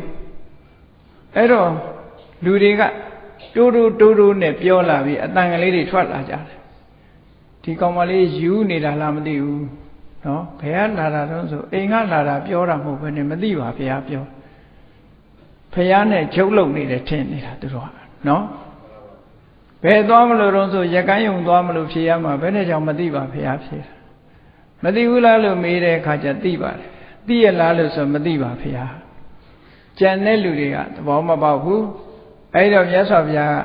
Speaker 1: အဲ့တော့လူတွေကတိုးတိုးတိုးတိုးနဲ့ပြောလာပြီးအတန်ကလေးတွေထွက်လာကြတယ်ဒီကောင်မလေးယူနေတာလားမသိဘူးနော်ဘယ်ကလာတာတော့ဆိုအိမ်ကလာတာပြောတာမဟုတ်ဘဲနဲ့မသိပါဘုရားပြောဖះနဲ့ချုပ်လုံနေတယ်ထင်နေတာသူတို့ကနော်ဘယ်သွားမလို့တော့ဆိုရကန်းယုံသွားမလို့ဖြေရမှာဘယ်နဲ့ကြောင့်မသိပါဘုရားဖြေတာမသိဘူးလားလို့မေးတဲ့အခါကျသိပါတယ် သိရလားလို့ဆိုမသိပါဘုရားကြံတဲ့လူတွေကသဘောမပေါက်ဘူးအဲဒီတော့မြတ်စွာဘုရားက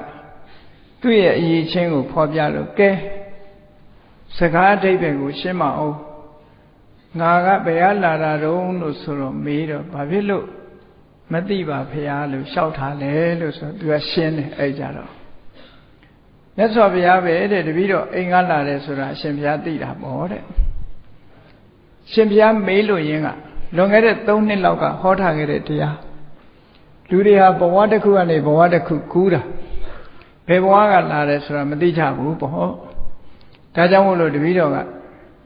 Speaker 1: သူ့ရဲ့အရေးချင်းကိုဖော်ပြလို့ကဲစကားအဓိပ္ပာယ်ကိုရှင်းမအောင်ငါကဘယ်ကလာတာတုံးလို့ဆိုတော့မေးတော့ဘာဖြစ်လို့မသိပါဖះလို့လျှောက်ထားလဲလို့ဆိုသူကရှင်းတယ်အဲ့ကြတော့မြတ်စွာဘုရားပဲတဲ့တပည့်တော်အိမ်ကလာတယ်ဆိုတာအရှင်ဘုရားသိတာပေါ့တဲ့ရှင်ဘုရားမေးလို့ရင်းက လွန်ခဲ့တဲ့3နှစ်လောက်ကဟောထားခဲ့တဲ့တရားလူတွေဟာဘဝတစ်ခုကနေဘဝတစ်ခုကူးတာဘယ်ဘဝကလာတယ်ဆိုတာမသိကြဘူးပေါ့ဒါကြောင့်မို့လို့တပည့်တော်က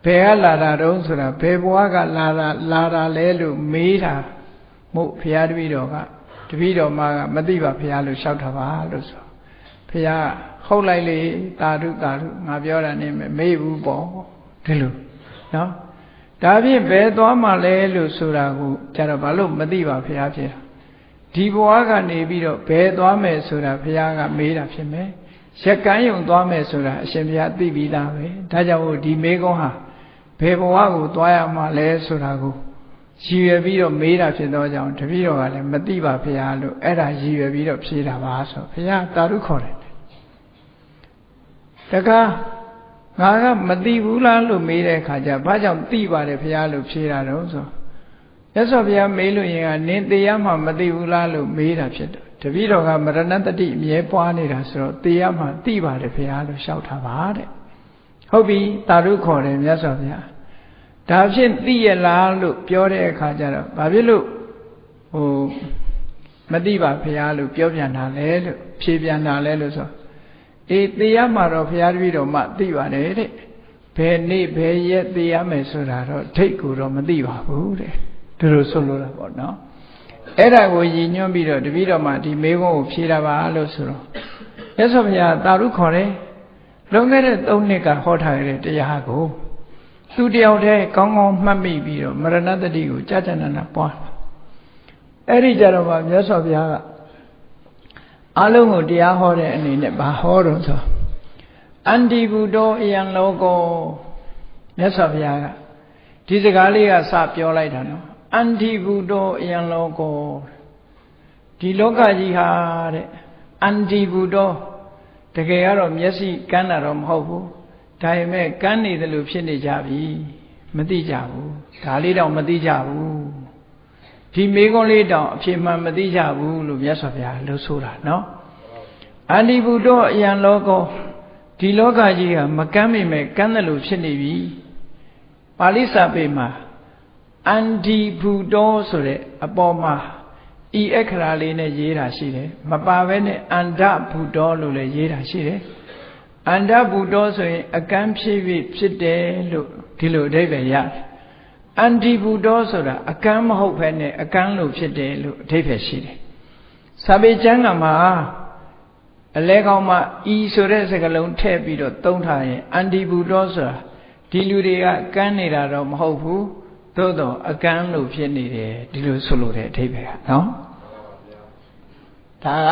Speaker 1: ဘယ်ကလာတာတုံးဆိုတာဘယ်ဘဝကလာတာလာတာလဲလို့မေးတာမို့ဘုရားတပည့်တော်ကတပည့်တော်မကမသိပါဘုရားလို့လျှောက်တာပါလို့ဆိုဘုရားဟုတ်လိုက်လေတာဓုတာဓုငါပြောတာနေမေးဘူးပေါ့ဒီလိုနော် ဒါဖြင့်ဘယ်သွားမှလဲလို့ဆိုတာကိုကျတော့ဘာလို့မသိပါဘုရားဖြစ်တာဒီဘဝကနေပြီးတော့ဘယ်သွားမယ်ဆိုတာဘုရားကမေးတာဖြစ်မယ်ရက်ကန်းယုံသွားမယ်ဆိုတာအရှင်ဘုရားသိပြီးသားပဲဒါကြောင့်ဒီမေကုန်းဟာဘယ်ဘဝကိုသွားရမှာလဲဆိုတာကိုရည်ရွယ်ပြီးတော့မေးတာဖြစ်သောကြောင့်တပည့်တော်ကလည်းမသိပါဖရာလို့အဲ့ဒါရည်ရွယ်ပြီးတော့ဖြေတာပါဆိုဖရာတာရုခေါ်တယ်တကား ငါကမသိဘူးလားလို့မေးတဲ့အခါကျဘာကြောင့်သိပါတယ်ဖရာလို့ဖြေတာတော့ဆိုရသော်ဘုရားမေးလို့ရင်ကနင်းတရားမှမသိဘူးလားလို့မေးတာဖြစ်တယ်တပည့်တော်ကမရဏတတိအမြဲပွားနေတာဆိုတော့တရားမှသိပါတယ်ဖရာလို့လျှောက်ထားပါတဲ့ဟုတ်ပြီတာရုခေါ်တယ်မြတ်စွာဘုရားဒါဖြင့်သိရလားလို့ပြောတဲ့အခါကျတော့ဘာဖြစ်လို့ဟိုမသိပါဘုရားလို့ပြောပြန်တာလဲလို့ဖြေပြန်တာလဲလို့ဆို အေးသိရမှာတော့ဘုရားတပည့်တော်မှသိပါတယ်တဲ့ဘယ်နေ့ဘယ်ရက်သိရမယ်ဆိုတာတော့ဒိတ်ကိုတော့မသိပါဘူးတဲ့ဒီလိုဆိုလိုတာပေါ့နော်အဲ့ဒါကိုရည်ညွှန်းပြီးတော့တပည့်တော်မှဒီမေးခွန်းကိုဖြေတာပါလို့ဆိုတော့ရသော်ဘုရားတာရုခေါ်တယ်လွန်ခဲ့တဲ့၃နှစ်ကဟောထားတဲ့တရားကိုသူတယောက်တည်းကောင်းကောင်းမှတ်မိပြီးတော့မရဏတတိကိုကြာကြာနာနာပွားအဲ့ဒီကြတော့မှမြတ်စွာဘုရားက အလုံးကိုတရားဟောတဲ့အနေနဲ့ဘာဟောတော့ဆိုအန္တိဘူတောအယံလောကောမြတ်စွာဘုရားကဒီစကားလေးကစပြောလိုက်တာနော်အန္တိဘူတောအယံလောကောဒီလောကကြီးဟာတဲ့အန္တိဘူတောတကယ်ကတော့မျက်စိကန်းတာတော့မဟုတ်ဘူးဒါပေမဲ့ကန်းနေတယ်လို့ဖြစ်နေကြပြီမသိကြဘူးဒါလေးတော့မသိကြဘူး ဒီမေကွန်းလေးတောင်အဖြစ်မှန်မသိကြဘူးလို့မြတ်စွာဘုရားလှုပ်ဆိုတာနော်အန္တိဘူတောအယံလောကောဒီလောကကြီးကမကမ်းမိမဲ့ကမ်းတယ်လို့ဖြစ်နေပြီပါဠိစာပေမှာအန္တိဘူတောဆိုတဲ့အပေါ်မှာဤအခရာလေးနဲ့ရေးတာရှိတယ်မပါဘဲနဲ့အန္တဘူတောလို့လည်းရေးတာရှိတယ်အန္တဘူတောဆိုရင်အကမ်းဖြစ်ဖြစ်ဖြစ်တယ်လို့ဒီလိုအဓိပ္ပာယ်ရတယ် အန္တိဘူတောဆိုတာအကမ်းမဟုတ်ဘဲနဲ့အကမ်းလို့ဖြစ်တယ်လို့အဓိပ္ပာယ်ရှိတယ်စာပေကျမ်းကမှာအလဲကောင်းမှဤဆိုတဲ့စကားလုံးထည့်ပြီးတော့သုံးထားရင်အန္တိဘူတောဆိုတာဒီလူတွေကကမ်းနေတာတော့မဟုတ်ဘူးသို့တော့အကမ်းလို့ဖြစ်နေတယ်ဒီလိုဆိုလိုတဲ့အဓိပ္ပာယ်ကနော်ဒါက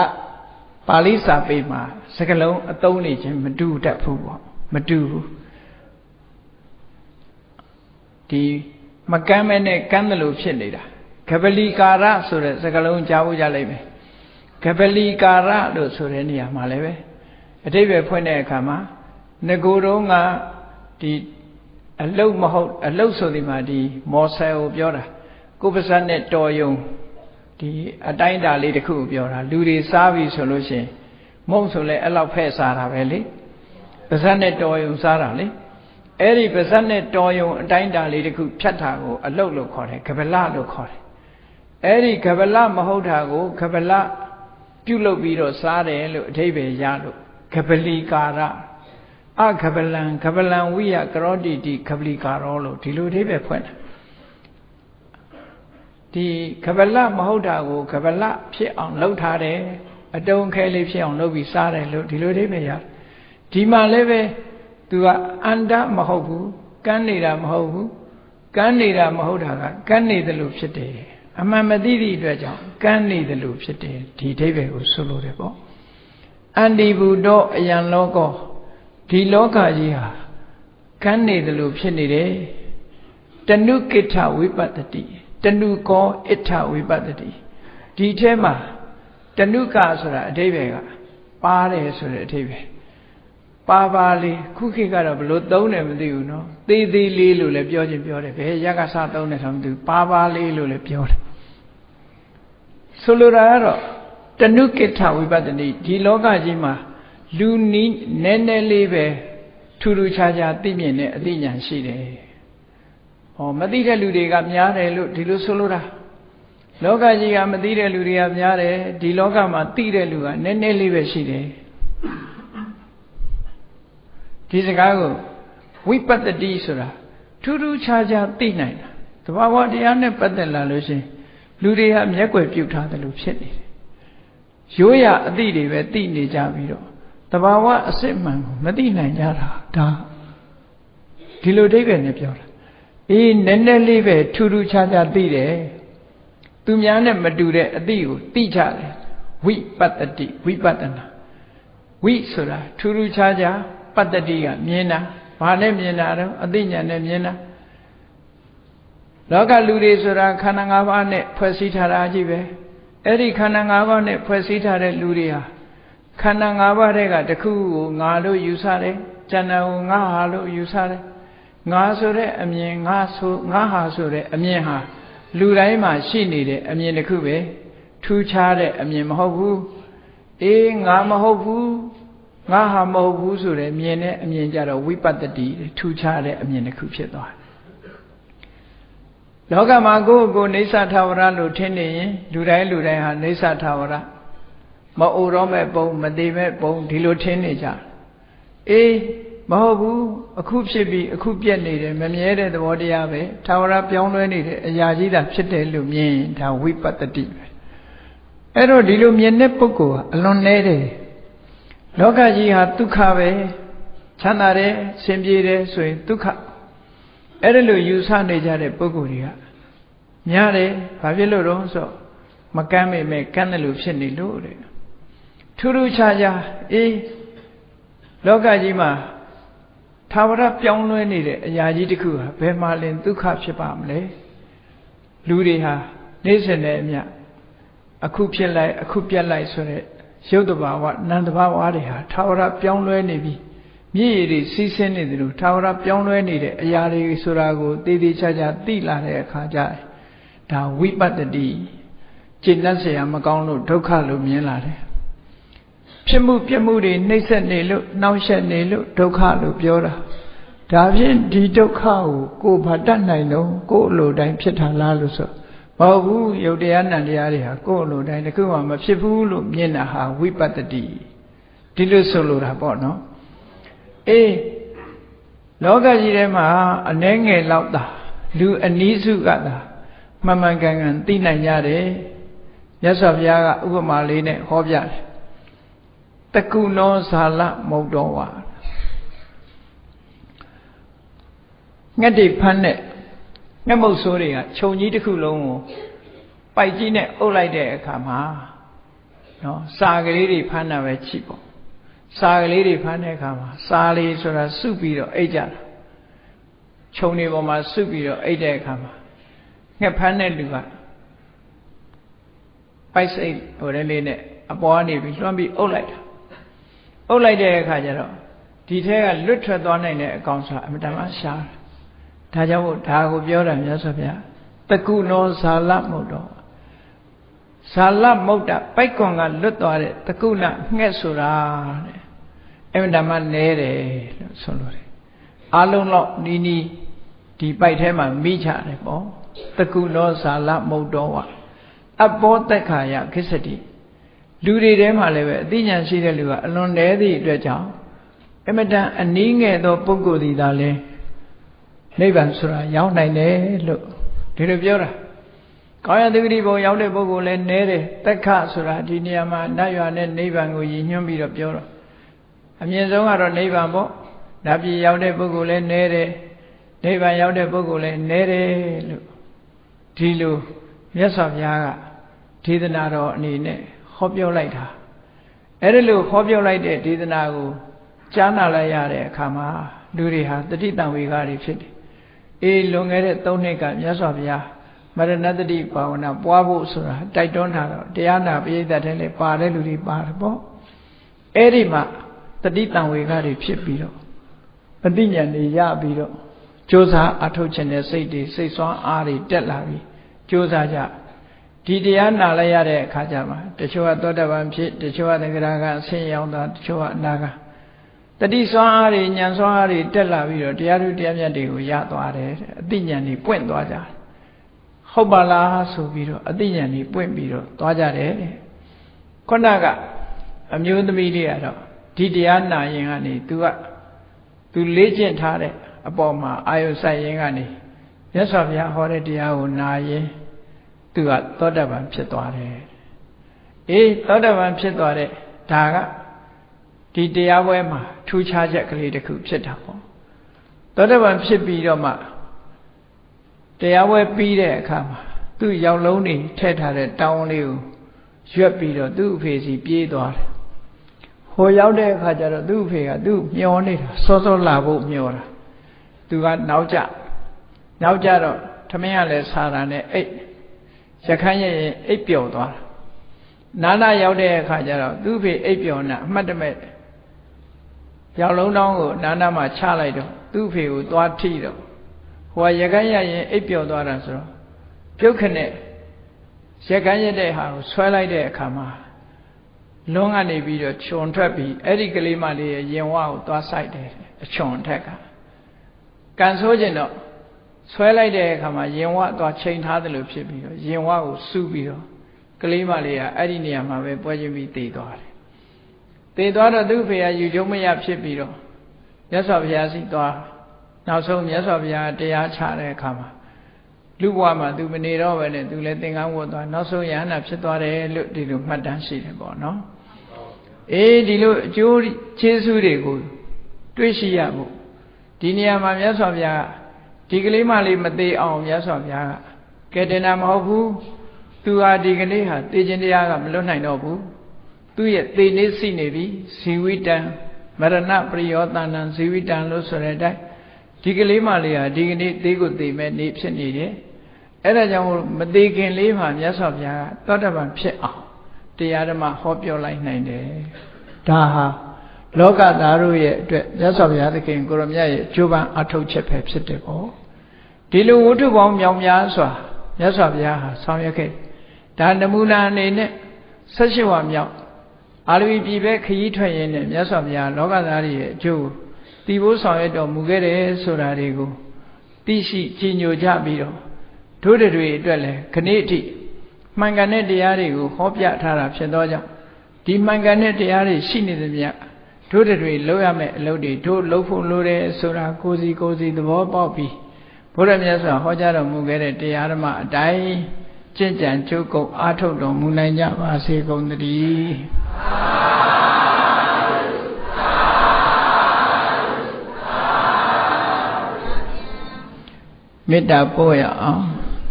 Speaker 1: ပါဠိစာပေမှာစကားလုံးအသုံးနေခြင်းမတူတတ်ဘူးပေါ့မတူဘူးဒီ မကမ်းမဲနဲ့ကမ်းတယ်လို့ဖြစ်နေတာကပလီကာရဆိုတဲ့စကားလုံးကြားဖို့ကြလိမ့်မယ်ကပလီကာရလို့ဆိုတဲ့နေရာမှာလည်းပဲအတိပ္ပယ်ဖွင့်တဲ့အခါမှာငကိုယ်တော့ကဒီအလုတ်မဟုတ်အလုတ်ဆိုဒီမှာဒီမော်ဆယ်ကိုပြောတာကိုပစတ်နဲ့တော်ယုံဒီအတိုင်းတာလေးတစ်ခုကိုပြောတာလူတွေစားပြီဆိုလို့ရှိရင်မုံဆိုလဲအဲ့လောက်ဖဲ့စားတာပဲလေပါဇက်နဲ့တော်ယုံစားတာလေ အဲ့ဒီပါဇက်နဲ့တော်ယုံအတိုင်းတာလေးတစ်ခုဖြတ်တာကိုအလုတ်လို့ခေါ်တယ်ကပလလို့ခေါ်တယ်အဲ့ဒီကပလမဟုတ်တာကိုကပလပြုတ်လုပ်ပြီးတော့စားတယ်လို့အထိပ္ပယ်ရလို့ကပလီကာရအခပလံခပလံဝိယကရောတိတိခပလီကာရောလို့ဒီလိုအထိပ္ပယ်ဖွင့်တယ်ဒီခပလမဟုတ်တာကိုခပလဖြစ်အောင်လုပ်ထားတယ်အတုံးခဲလေးဖြစ်အောင်လုပ်ပြီးစားတယ်လို့ဒီလိုအထိပ္ပယ်ရဒီမှာလည်းပဲ သူကအန္တမဟုတ်ဘူးကန်းနေတာမဟုတ်ဘူးကန်းနေတာမဟုတ်တာကကန်းနေတယ်လို့ဖြစ်တယ်အမှန်မသိသည့်အတွက်ကြောင့်ကန်းနေတယ်လို့ဖြစ်တယ်ဒီအဓိပ္ပာယ်ကိုဆိုလိုတယ်ပေါ့အန္တိဘူတောအယံလောကောဒီလောကကြီးဟာကန်းနေတယ်လို့ဖြစ်နေတယ်တဏုကိဋ္ဌဝိပတ္တိတဏုကောဣဋ္ဌဝိပတ္တိဒီထဲမှာတဏုကဆိုတာအဓိပ္ပာယ်ကပါတယ်ဆိုတဲ့အဓိပ္ပာယ် ပါပါလေးခုခေတ်ကတော့ဘလို့သုံးတယ်မသိဘူးနော်သေးသေးလေးလို့လည်းပြောချင်းပြောတယ်ဘယ်ရက်ကစားသုံးတယ်ဆိုမှမသိဘူးပါပါလေးလို့လည်းပြောတယ်ဆိုလိုတာကတော့တဏုကိဋ္ဌဝိပတ္တိဒီလောကကြီးမှာလူနီးနည်းနည်းလေးပဲထူးထူးခြားခြားသိမြင်တဲ့အသိဉာဏ်ရှိတယ်။ဟောမသိတဲ့လူတွေကများတယ်လို့ဒီလိုဆိုလိုတာလောကကြီးကမသိတဲ့လူတွေကများတယ်ဒီလောကမှာသိတဲ့လူကနည်းနည်းလေးပဲရှိတယ် ဒီစကားကိုဝိပတ္တိဆိုတာထူးထူးခြားခြားသိနိုင်တာတဘာဝတရားနဲ့ပတ်သက်လာလို့ရှိရင်လူတွေကမျက်ွယ်ပြုတ်ထားတယ်လို့ဖြစ်နေတယ်ရိုးရအသည့်တွေပဲသိနေကြပြီးတော့တဘာဝအစစ်မှန်ကိုမသိနိုင်ကြတာဒါဒီလိုအိဗယ်နဲ့ပြောတာအေးနည်းနည်းလေးပဲထူးထူးခြားခြားသိတယ်သူများနဲ့မတူတဲ့အသည့်ကိုသိကြတယ်ဝိပတ္တိဝိပဿနာဝိဆိုတာထူးထူးခြားခြား ပတ္တိကမြင်တာဘာနဲ့မြင်တာတော့အသိဉာဏ်နဲ့မြင်တာလောကလူတွေဆိုတာခန္ဓာ၅ပါးနဲ့ဖွဲ့စည်းထားတာကြီးပဲအဲ့ဒီခန္ဓာ၅ပါးနဲ့ဖွဲ့စည်းထားတဲ့လူတွေဟာခန္ဓာ၅ပါးတဲ့ကတခုကိုငါလို့ယူဆတယ်။ကျန်တာကိုငါဟာလို့ယူဆတယ်။ငါဆိုတဲ့အမြင်ငါဆိုငါဟာဆိုတဲ့အမြင်ဟာလူတိုင်းမှာရှိနေတဲ့အမြင်တစ်ခုပဲထူးခြားတဲ့အမြင်မဟုတ်ဘူး။အေးငါမဟုတ်ဘူး။ ငါဟာမဟုတ်ဘူးဆိုတဲ့မြင်တဲ့အမြင်ကြတော့ဝိပတ္တိထူးခြားတဲ့အမြင်တစ်ခုဖြစ်သွားတယ်။လောကမှာကိုယ့်ကိုယ်နေသထာဝရလို့ထင်နေရင်လူတိုင်းလူတိုင်းဟာနေသထာဝရမအိုတော့မဲ့ပုံမသေးမဲ့ပုံဒီလိုထင်းနေကြအေးမဟုတ်ဘူးအခုဖြစ်ပြီးအခုပြက်နေတယ်မမြဲတဲ့သဘောတရားပဲသာဝရပြောင်းလဲနေတဲ့အရာကြီးတာဖြစ်တယ်လို့မြင်ဒါဝိပတ္တိပဲအဲ့တော့ဒီလိုမြင်တဲ့ပုဂ္ဂိုလ်ကအလွန်နေတယ် လောကကြီးဟာဒုက္ခပဲချမ်းသာတယ်ဆင်ပြေတယ်ဆိုရင်ဒုက္ခအဲ့ဒါလိုယူဆနေကြတဲ့ပုဂ္ဂိုလ်တွေကများတယ်ဘာဖြစ်လို့တော့ဆိုဝမကမ်းမိမဲ့ကမ်းတယ်လို့ဖြစ်နေလို့တဲ့ထူးထူးခြားခြားအေးလောကကြီးမှာသာဝရပြောင်းလဲနေတဲ့အရာကြီးတစ်ခုဟာဘယ်မှာလင်ဒုက္ခဖြစ်ပါမလဲလူတွေဟာနေ့စဉ်နဲ့အမျှအခုဖြစ်လိုက်အခုပြတ်လိုက်ဆိုတဲ့ ရုပ်တဘာဝနံတဘာဝတွေဟာသာဝရပြောင်းလဲနေပြီမြည်ရည်တွေစီးဆင်းနေတယ်လို့သာဝရပြောင်းလဲနေတဲ့အရာတွေဆိုတာကိုတည်တည်ချာချာသိလာတဲ့အခါကျရင်ဒါဝိပတ္တိကျင့်တတ်เสียမကောင်းလို့ဒုက္ခလို့မြင်လာတယ်ဖြစ်မှုပြမှုတွေနှိမ့်ဆက်နေလို့နှောင့်ယှက်နေလို့ဒုက္ခလို့ပြောတာဒါဖြင့်ဒီဒုက္ခကိုကိုယ်ဘာတတ်နိုင်တော့ကိုယ်အလိုတိုင်းဖြစ်တာလားလို့ဆို မဟုတ်ဘူးယုတ်တရားနံတရားတွေဟာကိုယ်အလိုတိုင်းတခုမှမဖြစ်ဘူးလို့မြင်တာဟာဝိပတ္တိဒီလိုဆိုလိုတာပေါ့နော်အေးလောကကြီးထဲမှာအနှဲငယ်လောက်တာလူအနည်းစုကသာမှန်မှန်ကန်ကန်သိနိုင်ကြတယ်မြတ်စွာဘုရားကဥပမာလေးနဲ့ဟောပြတယ်တကုနောဇာလမုတ်တော်ဝါငှက်တွေဖမ်းတဲ့ ငှက်မုတ်ဆိုးတွေကခြုံကြီးတစ်ခုလုံးကိုပိုက်ကြီးနဲ့အုပ်လိုက်တဲ့အခါမှာနော်စာကလေးတွေဖမ်းတာပဲချိပေါ့စာကလေးတွေဖမ်းတဲ့အခါမှာစာလေးဆိုတာစုပြီးတော့အိတ်ကြတာခြုံတွေပေါ်မှာစုပြီးတော့အိတ်တဲ့အခါမှာငှက်ဖမ်းတဲ့လူကပိုက်စိတ်ဟိုတဲ့လေးနဲ့အပေါ်ကနေပြီးလွှမ်းပြီးအုပ်လိုက်တာအုပ်လိုက်တဲ့အခါကျတော့ဒီထဲကလွတ်ထွက်သွားနိုင်တဲ့အကောင်ဆိုတာအမတန်မှရှားတယ် ဒါကြောင့်ဒါကိုပြောတာမြတ်စွာဘုရားတကုနောဇာလမုတ်တော်ဇာလမုတ်တပိုက်ကွန်ကလွတ်သွားတဲ့တကုဏငှက်ဆိုတာတဲ့အမတန်မှနဲတယ်လို့ဆိုလို့တယ်အလုံးတော့နီးနီးဒီပိုက်ထဲမှာမိချတယ်ပေါ့တကုနောဇာလမုတ်တော်ဝအဘောတက်ခါယခစ္စတိလူတွေထဲမှာလည်းပဲအသိဉာဏ်ရှိတဲ့လူကအလွန်နည်းသည့်အတွက်ကြောင့်အမတန်အနည်းငယ်သောပုဂ္ဂိုလ်ဒီသာလဲ နိဗ္ဗာန်ဆိုတာရောက်နိုင်တယ်လို့ဒီလိုပြောတာကောင်းရသတိဘုံရောက်တဲ့ပုဂ္ဂိုလ်လည်းနည်းတယ်တက်ခဆိုတာဒီနေရာမှာနတ်ရွာနဲ့နိဗ္ဗာန်ကိုရည်ညွှန်းပြီးတော့ပြောတော့အမြင့်ဆုံးကတော့နိဗ္ဗာန်ပေါ့ဓာပြည်ရောက်တဲ့ပုဂ္ဂိုလ်လည်းနည်းတယ်နိဗ္ဗာန်ရောက်တဲ့ပုဂ္ဂိုလ်လည်းနည်းတယ်လို့ဒီလိုမြတ်စွာဘုရားကဒေသနာတော်အနေနဲ့ဟောပြောလိုက်တာအဲ့ဒါလို့ဟောပြောလိုက်တဲ့ဒေသနာကိုကြားနာလိုက်ရတဲ့အခါမှာလူတွေဟာတတိတံဝေကတွေဖြစ်တယ် အေးလွန်ခဲ့တဲ့၃နှစ်ကမြတ်စွာဘုရားမရဏတတိဘာဝနာပွားဖို့ဆိုတာတိုက်တွန်းတာတော့တရားနာပရိသတ်ထဲလည်းပါတဲ့လူတွေပါတယ်ပေါ့အဲ့ဒီမှာတတိတံဝေကတွေဖြစ်ပြီးတော့ပฏิညာတွေရပြီးတော့ကြိုးစားအထုတ်ခြင်းတဲ့စိတ်တွေစိတ်ဆွမ်းအားတွေတက်လာပြီးကြိုးစားကြဒီတရားနာလိုက်ရတဲ့အခါကျမှတချို့ကသောတပန်ဖြစ်တချို့ကသက္ကရာကအဆင်းရောက်တာတချို့ကအနာကတ တိစွမ်းအားတွေဉာဏ်စွမ်းအားတွေတက်လာပြီးတော့တရားထုတရားမြတ်တွေကိုရသွားတယ်အသိဉာဏ်တွေပွင့်သွားကြတယ်ဟုတ်ပါလားဆိုပြီးတော့အသိဉာဏ်တွေပွင့်ပြီးတော့သွားကြတယ်ခုနကအမျိုးသမီးလေးကတော့ဒီတရားနာရင်ကနေ तू က तू လေ့ကျင့်ထားတဲ့အပေါ်မှာအာယုစိုက်ရင်ကနေမြတ်စွာဘုရားဟောတဲ့တရားကိုနာရင်သူကသောတပန်ဖြစ်သွားတယ်အေးသောတပန်ဖြစ်သွားတဲ့ဒါက ဒီတရားပွဲမှာထူးခြားချက်ကလေးတစ်ခုဖြစ်တာပေါ့သောတပန်ဖြစ်ပြီးတော့မှတရားပွဲပြီးတဲ့အခါမှာသူ့ရောက်လုံးနေထည့်ထားတဲ့တောင်းလေးကိုရွက်ပြီးတော့သူ့အဖေစီပြေးသွားတယ်ဟိုရောက်တဲ့အခါကျတော့သူ့အဖေကသူ့မျောနေတာစောစောလာဖို့မျောတာသူကနောက်ကျနောက်ကျတော့သမင်းကလည်းဆာတာနဲ့အိတ်ရခိုင်ရဲ့အိပ်ပျော်သွားတာနာနာရောက်တဲ့အခါကျတော့သူ့ဖေအိပ်ပျော်နာအမှတ်တမဲ့ ရောက်လုံးတောင်းကိုနာနာမှာချလိုက်တော့သူ့ဖေကိုသွားထိတော့ဟိုကရခိုင်ရရင်အိပ်ပျော်သွားတာဆိုတော့ပြုတ်ခနဲ့ရခိုင်ရတဲ့ဟာကိုဆွဲလိုက်တဲ့အခါမှာလုံးကနေပြီးတော့ခြုံထွက်ပြီးအဲ့ဒီကလေးမလေးရဲ့ရင်ဝါကိုသွားဆိုင်တယ်အချွန်ထက်ကကန်ဆိုးကျင်တော့ဆွဲလိုက်တဲ့အခါမှာရင်ဝသွားချိန်ထားတယ်လို့ဖြစ်ပြီးတော့ရင်ဝကိုစူးပြီးတော့ကလေးမလေးကအဲ့ဒီနေရာမှာပဲပွဲချင်းပြီးတည်သွားတယ် တည်သွားတော့သူ့ဖေကယူကျုံမရဖြစ်ပြီးတော့မြတ်စွာဘုရားစီသွားနောက်ဆုံးမြတ်စွာဘုရားတရားချတဲ့အခါမှာလူဘဝမှာသူမနေတော့ပဲနဲ့သူလည်းသင်္ကန်းဝတ်သွားနောက်ဆုံးယဟနာဖြစ်သွားတယ်လို့ဒီလိုမှတ်တမ်းရှိတယ်ပေါ့နော်အေးဒီလိုအကျိုးကျေးဇူးတွေကိုတွေးရှိရဖို့ဒီနေရာမှာမြတ်စွာဘုရားဒီကလေးမလေးမသေးအောင်မြတ်စွာဘုရားကကဲတင်တာမဟုတ်ဘူးသူဟာဒီကနေ့ဟာတေခြင်းတရားကမလွတ်နိုင်တော့ဘူး သူ့ရဲ့သေနေစိနေပြီဇီဝိတံမရဏပရိယောတဏံဇီဝိတံလို့ဆိုတဲ့အတိုင်းဒီကလေးမလေးဟာဒီကနေ့သေးကိုသေမဲ့နေဖြစ်နေတယ်အဲ့ဒါကြောင့်မသေးခင်လေးမှာမြတ်စွာဘုရားကသောတပန်ဖြစ်အောင်တရားဓမ္မဟောပြောလိုက်နိုင်တယ်ဒါဟာလောကသားတို့ရဲ့အတွက်မြတ်စွာဘုရားသခင်ကိုရမြတ်ရဲ့ကြိုးပမ်းအထောက်ချက်ပဲဖြစ်တယ်ပေါ့ဒီလိုဝတ္ထုပေါင်းမြောင်များစွာမြတ်စွာဘုရားဟာဆောင်ရွက်ခဲ့ဒါနမူနာအနေနဲ့၁၈ဝါမြောက် အာလဝီပြည်ပဲခရီးထွက်ရင်းနဲ့မြတ်စွာဘုရားလောကသားတွေရဲ့အကျိုးတီဖို့ဆောင်ရွက်တော်မူခဲ့တယ်ဆိုတာတွေကိုသိရှိကြည်ညိုကြပြီးတော့တို့တွေအတွက်လည်းခဏိအထိမှန်ကန်တဲ့တရားတွေကိုဟောပြထားတာဖြစ်သောကြောင့်ဒီမှန်ကန်တဲ့တရားတွေရှိနေသမျှတို့တွေလုပ်ရမယ့်အလုပ်တွေတို့လုပ်ဖို့လိုတယ်ဆိုတာကိုစီကိုစီသဘောပေါက်ပြီးဘုရားမြတ်စွာဟောကြားတော်မူခဲ့တဲ့တရားဓမ္မအတိုင်း ကျင့်ကြံကြိုးကုပ်အားထုတ်တော်မူနိုင်ကြပါစေကုန်သတည်းမေတ္တာပို့ရအောင်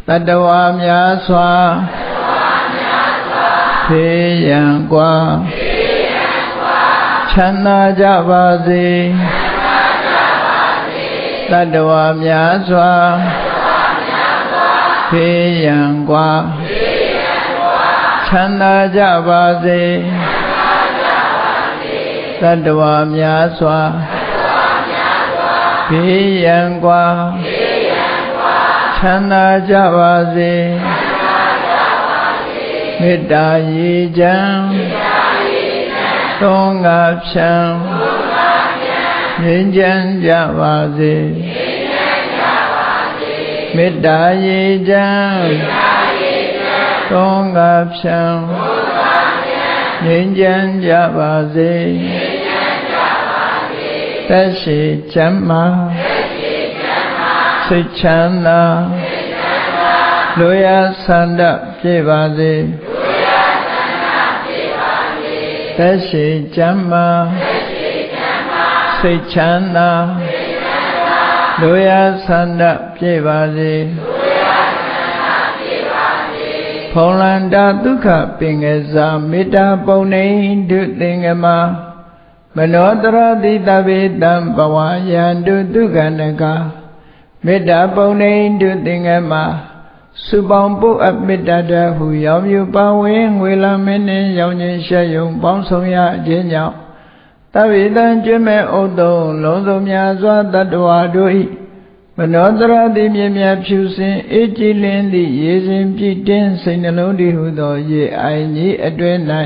Speaker 1: တတဝါများစွာဖေးရန်กว่าချမ်းသာကြပါစေတတဝါများစွာ ဖေးရန်กว่าချမ်းသာကြပါစေတတဝါများစွာဖေးရန်กว่าချမ်းသာကြပါစေမေတ္တာရေချမ်းသုံးငါဖြံငြိမ်းချမ်းကြပါစေ မေတ္တာရေချမ်းသုံးငါဖြံငြိမ်းချမ်းကြပါစေသက်ရှိချမ်းမာစိတ်ချမ်းသာလူရဆန္ဒပြေပါစေသက်ရှိချမ်းသာစိတ်ချမ်းသာ လူရဆန္ဒပြေပါစေဖုံလန္တာဒုက္ခပင်ကစားမေတ္တာပုံနေဒုသင်္ကမမနောတရတိတဗေတံဘဝယန္တုဒုက္ခနကမေတ္တာပုံနေတုသင်္ကမစုပေါင်းပုအပ်မေတ္တာတဟုရောင်မြူပါဝင်ငွေလာမင်းနှင့်ရောင်ခြင်းရှက်ယုံပေါင်းဆောင်ရခြင်းကြောင့် တဝိတံကျွမဲ့ဥတုံလုံးစုံများစွာတတ္တဝါတို့၏မနောတရတိမြမြဖြူစင်အေးကြည်လင်းသည့်ရေစဉ်ပြည့်တင်းစိတ်နှလုံးတည်ဟုသောရေအိုင်ကြီးအတွင်၌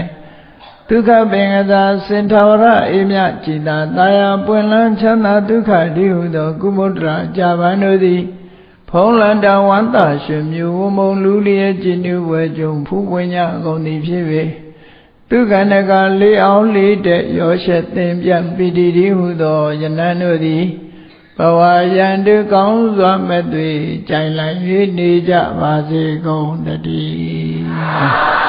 Speaker 1: ဒုက္ခပင်ကသာစင်ထာဝရအေမြจิตာတာယာပွင့်လန်းချမ်းသာဒုက္ခတိဟုသောကုမုဒ္ဒရာကြာပန်တို့သည်ဖုံးလန်တဝန္တရှင်မြူဝမုံလူလျက်จิตနုဝဲကြုံဖူးပွင့်ကြအကုန်သည်ဖြစ်၍ ဒုက္ခနကလေးအောင်လေးတဲ့ရောရှက်သင်ပြပိတိတိဟုသောယနန်တို့သည်ဘဝယံတုကောင်းစွာမဲ့သွေကြိုင်လိုက်၍နေကြပါစေကုန်တည်း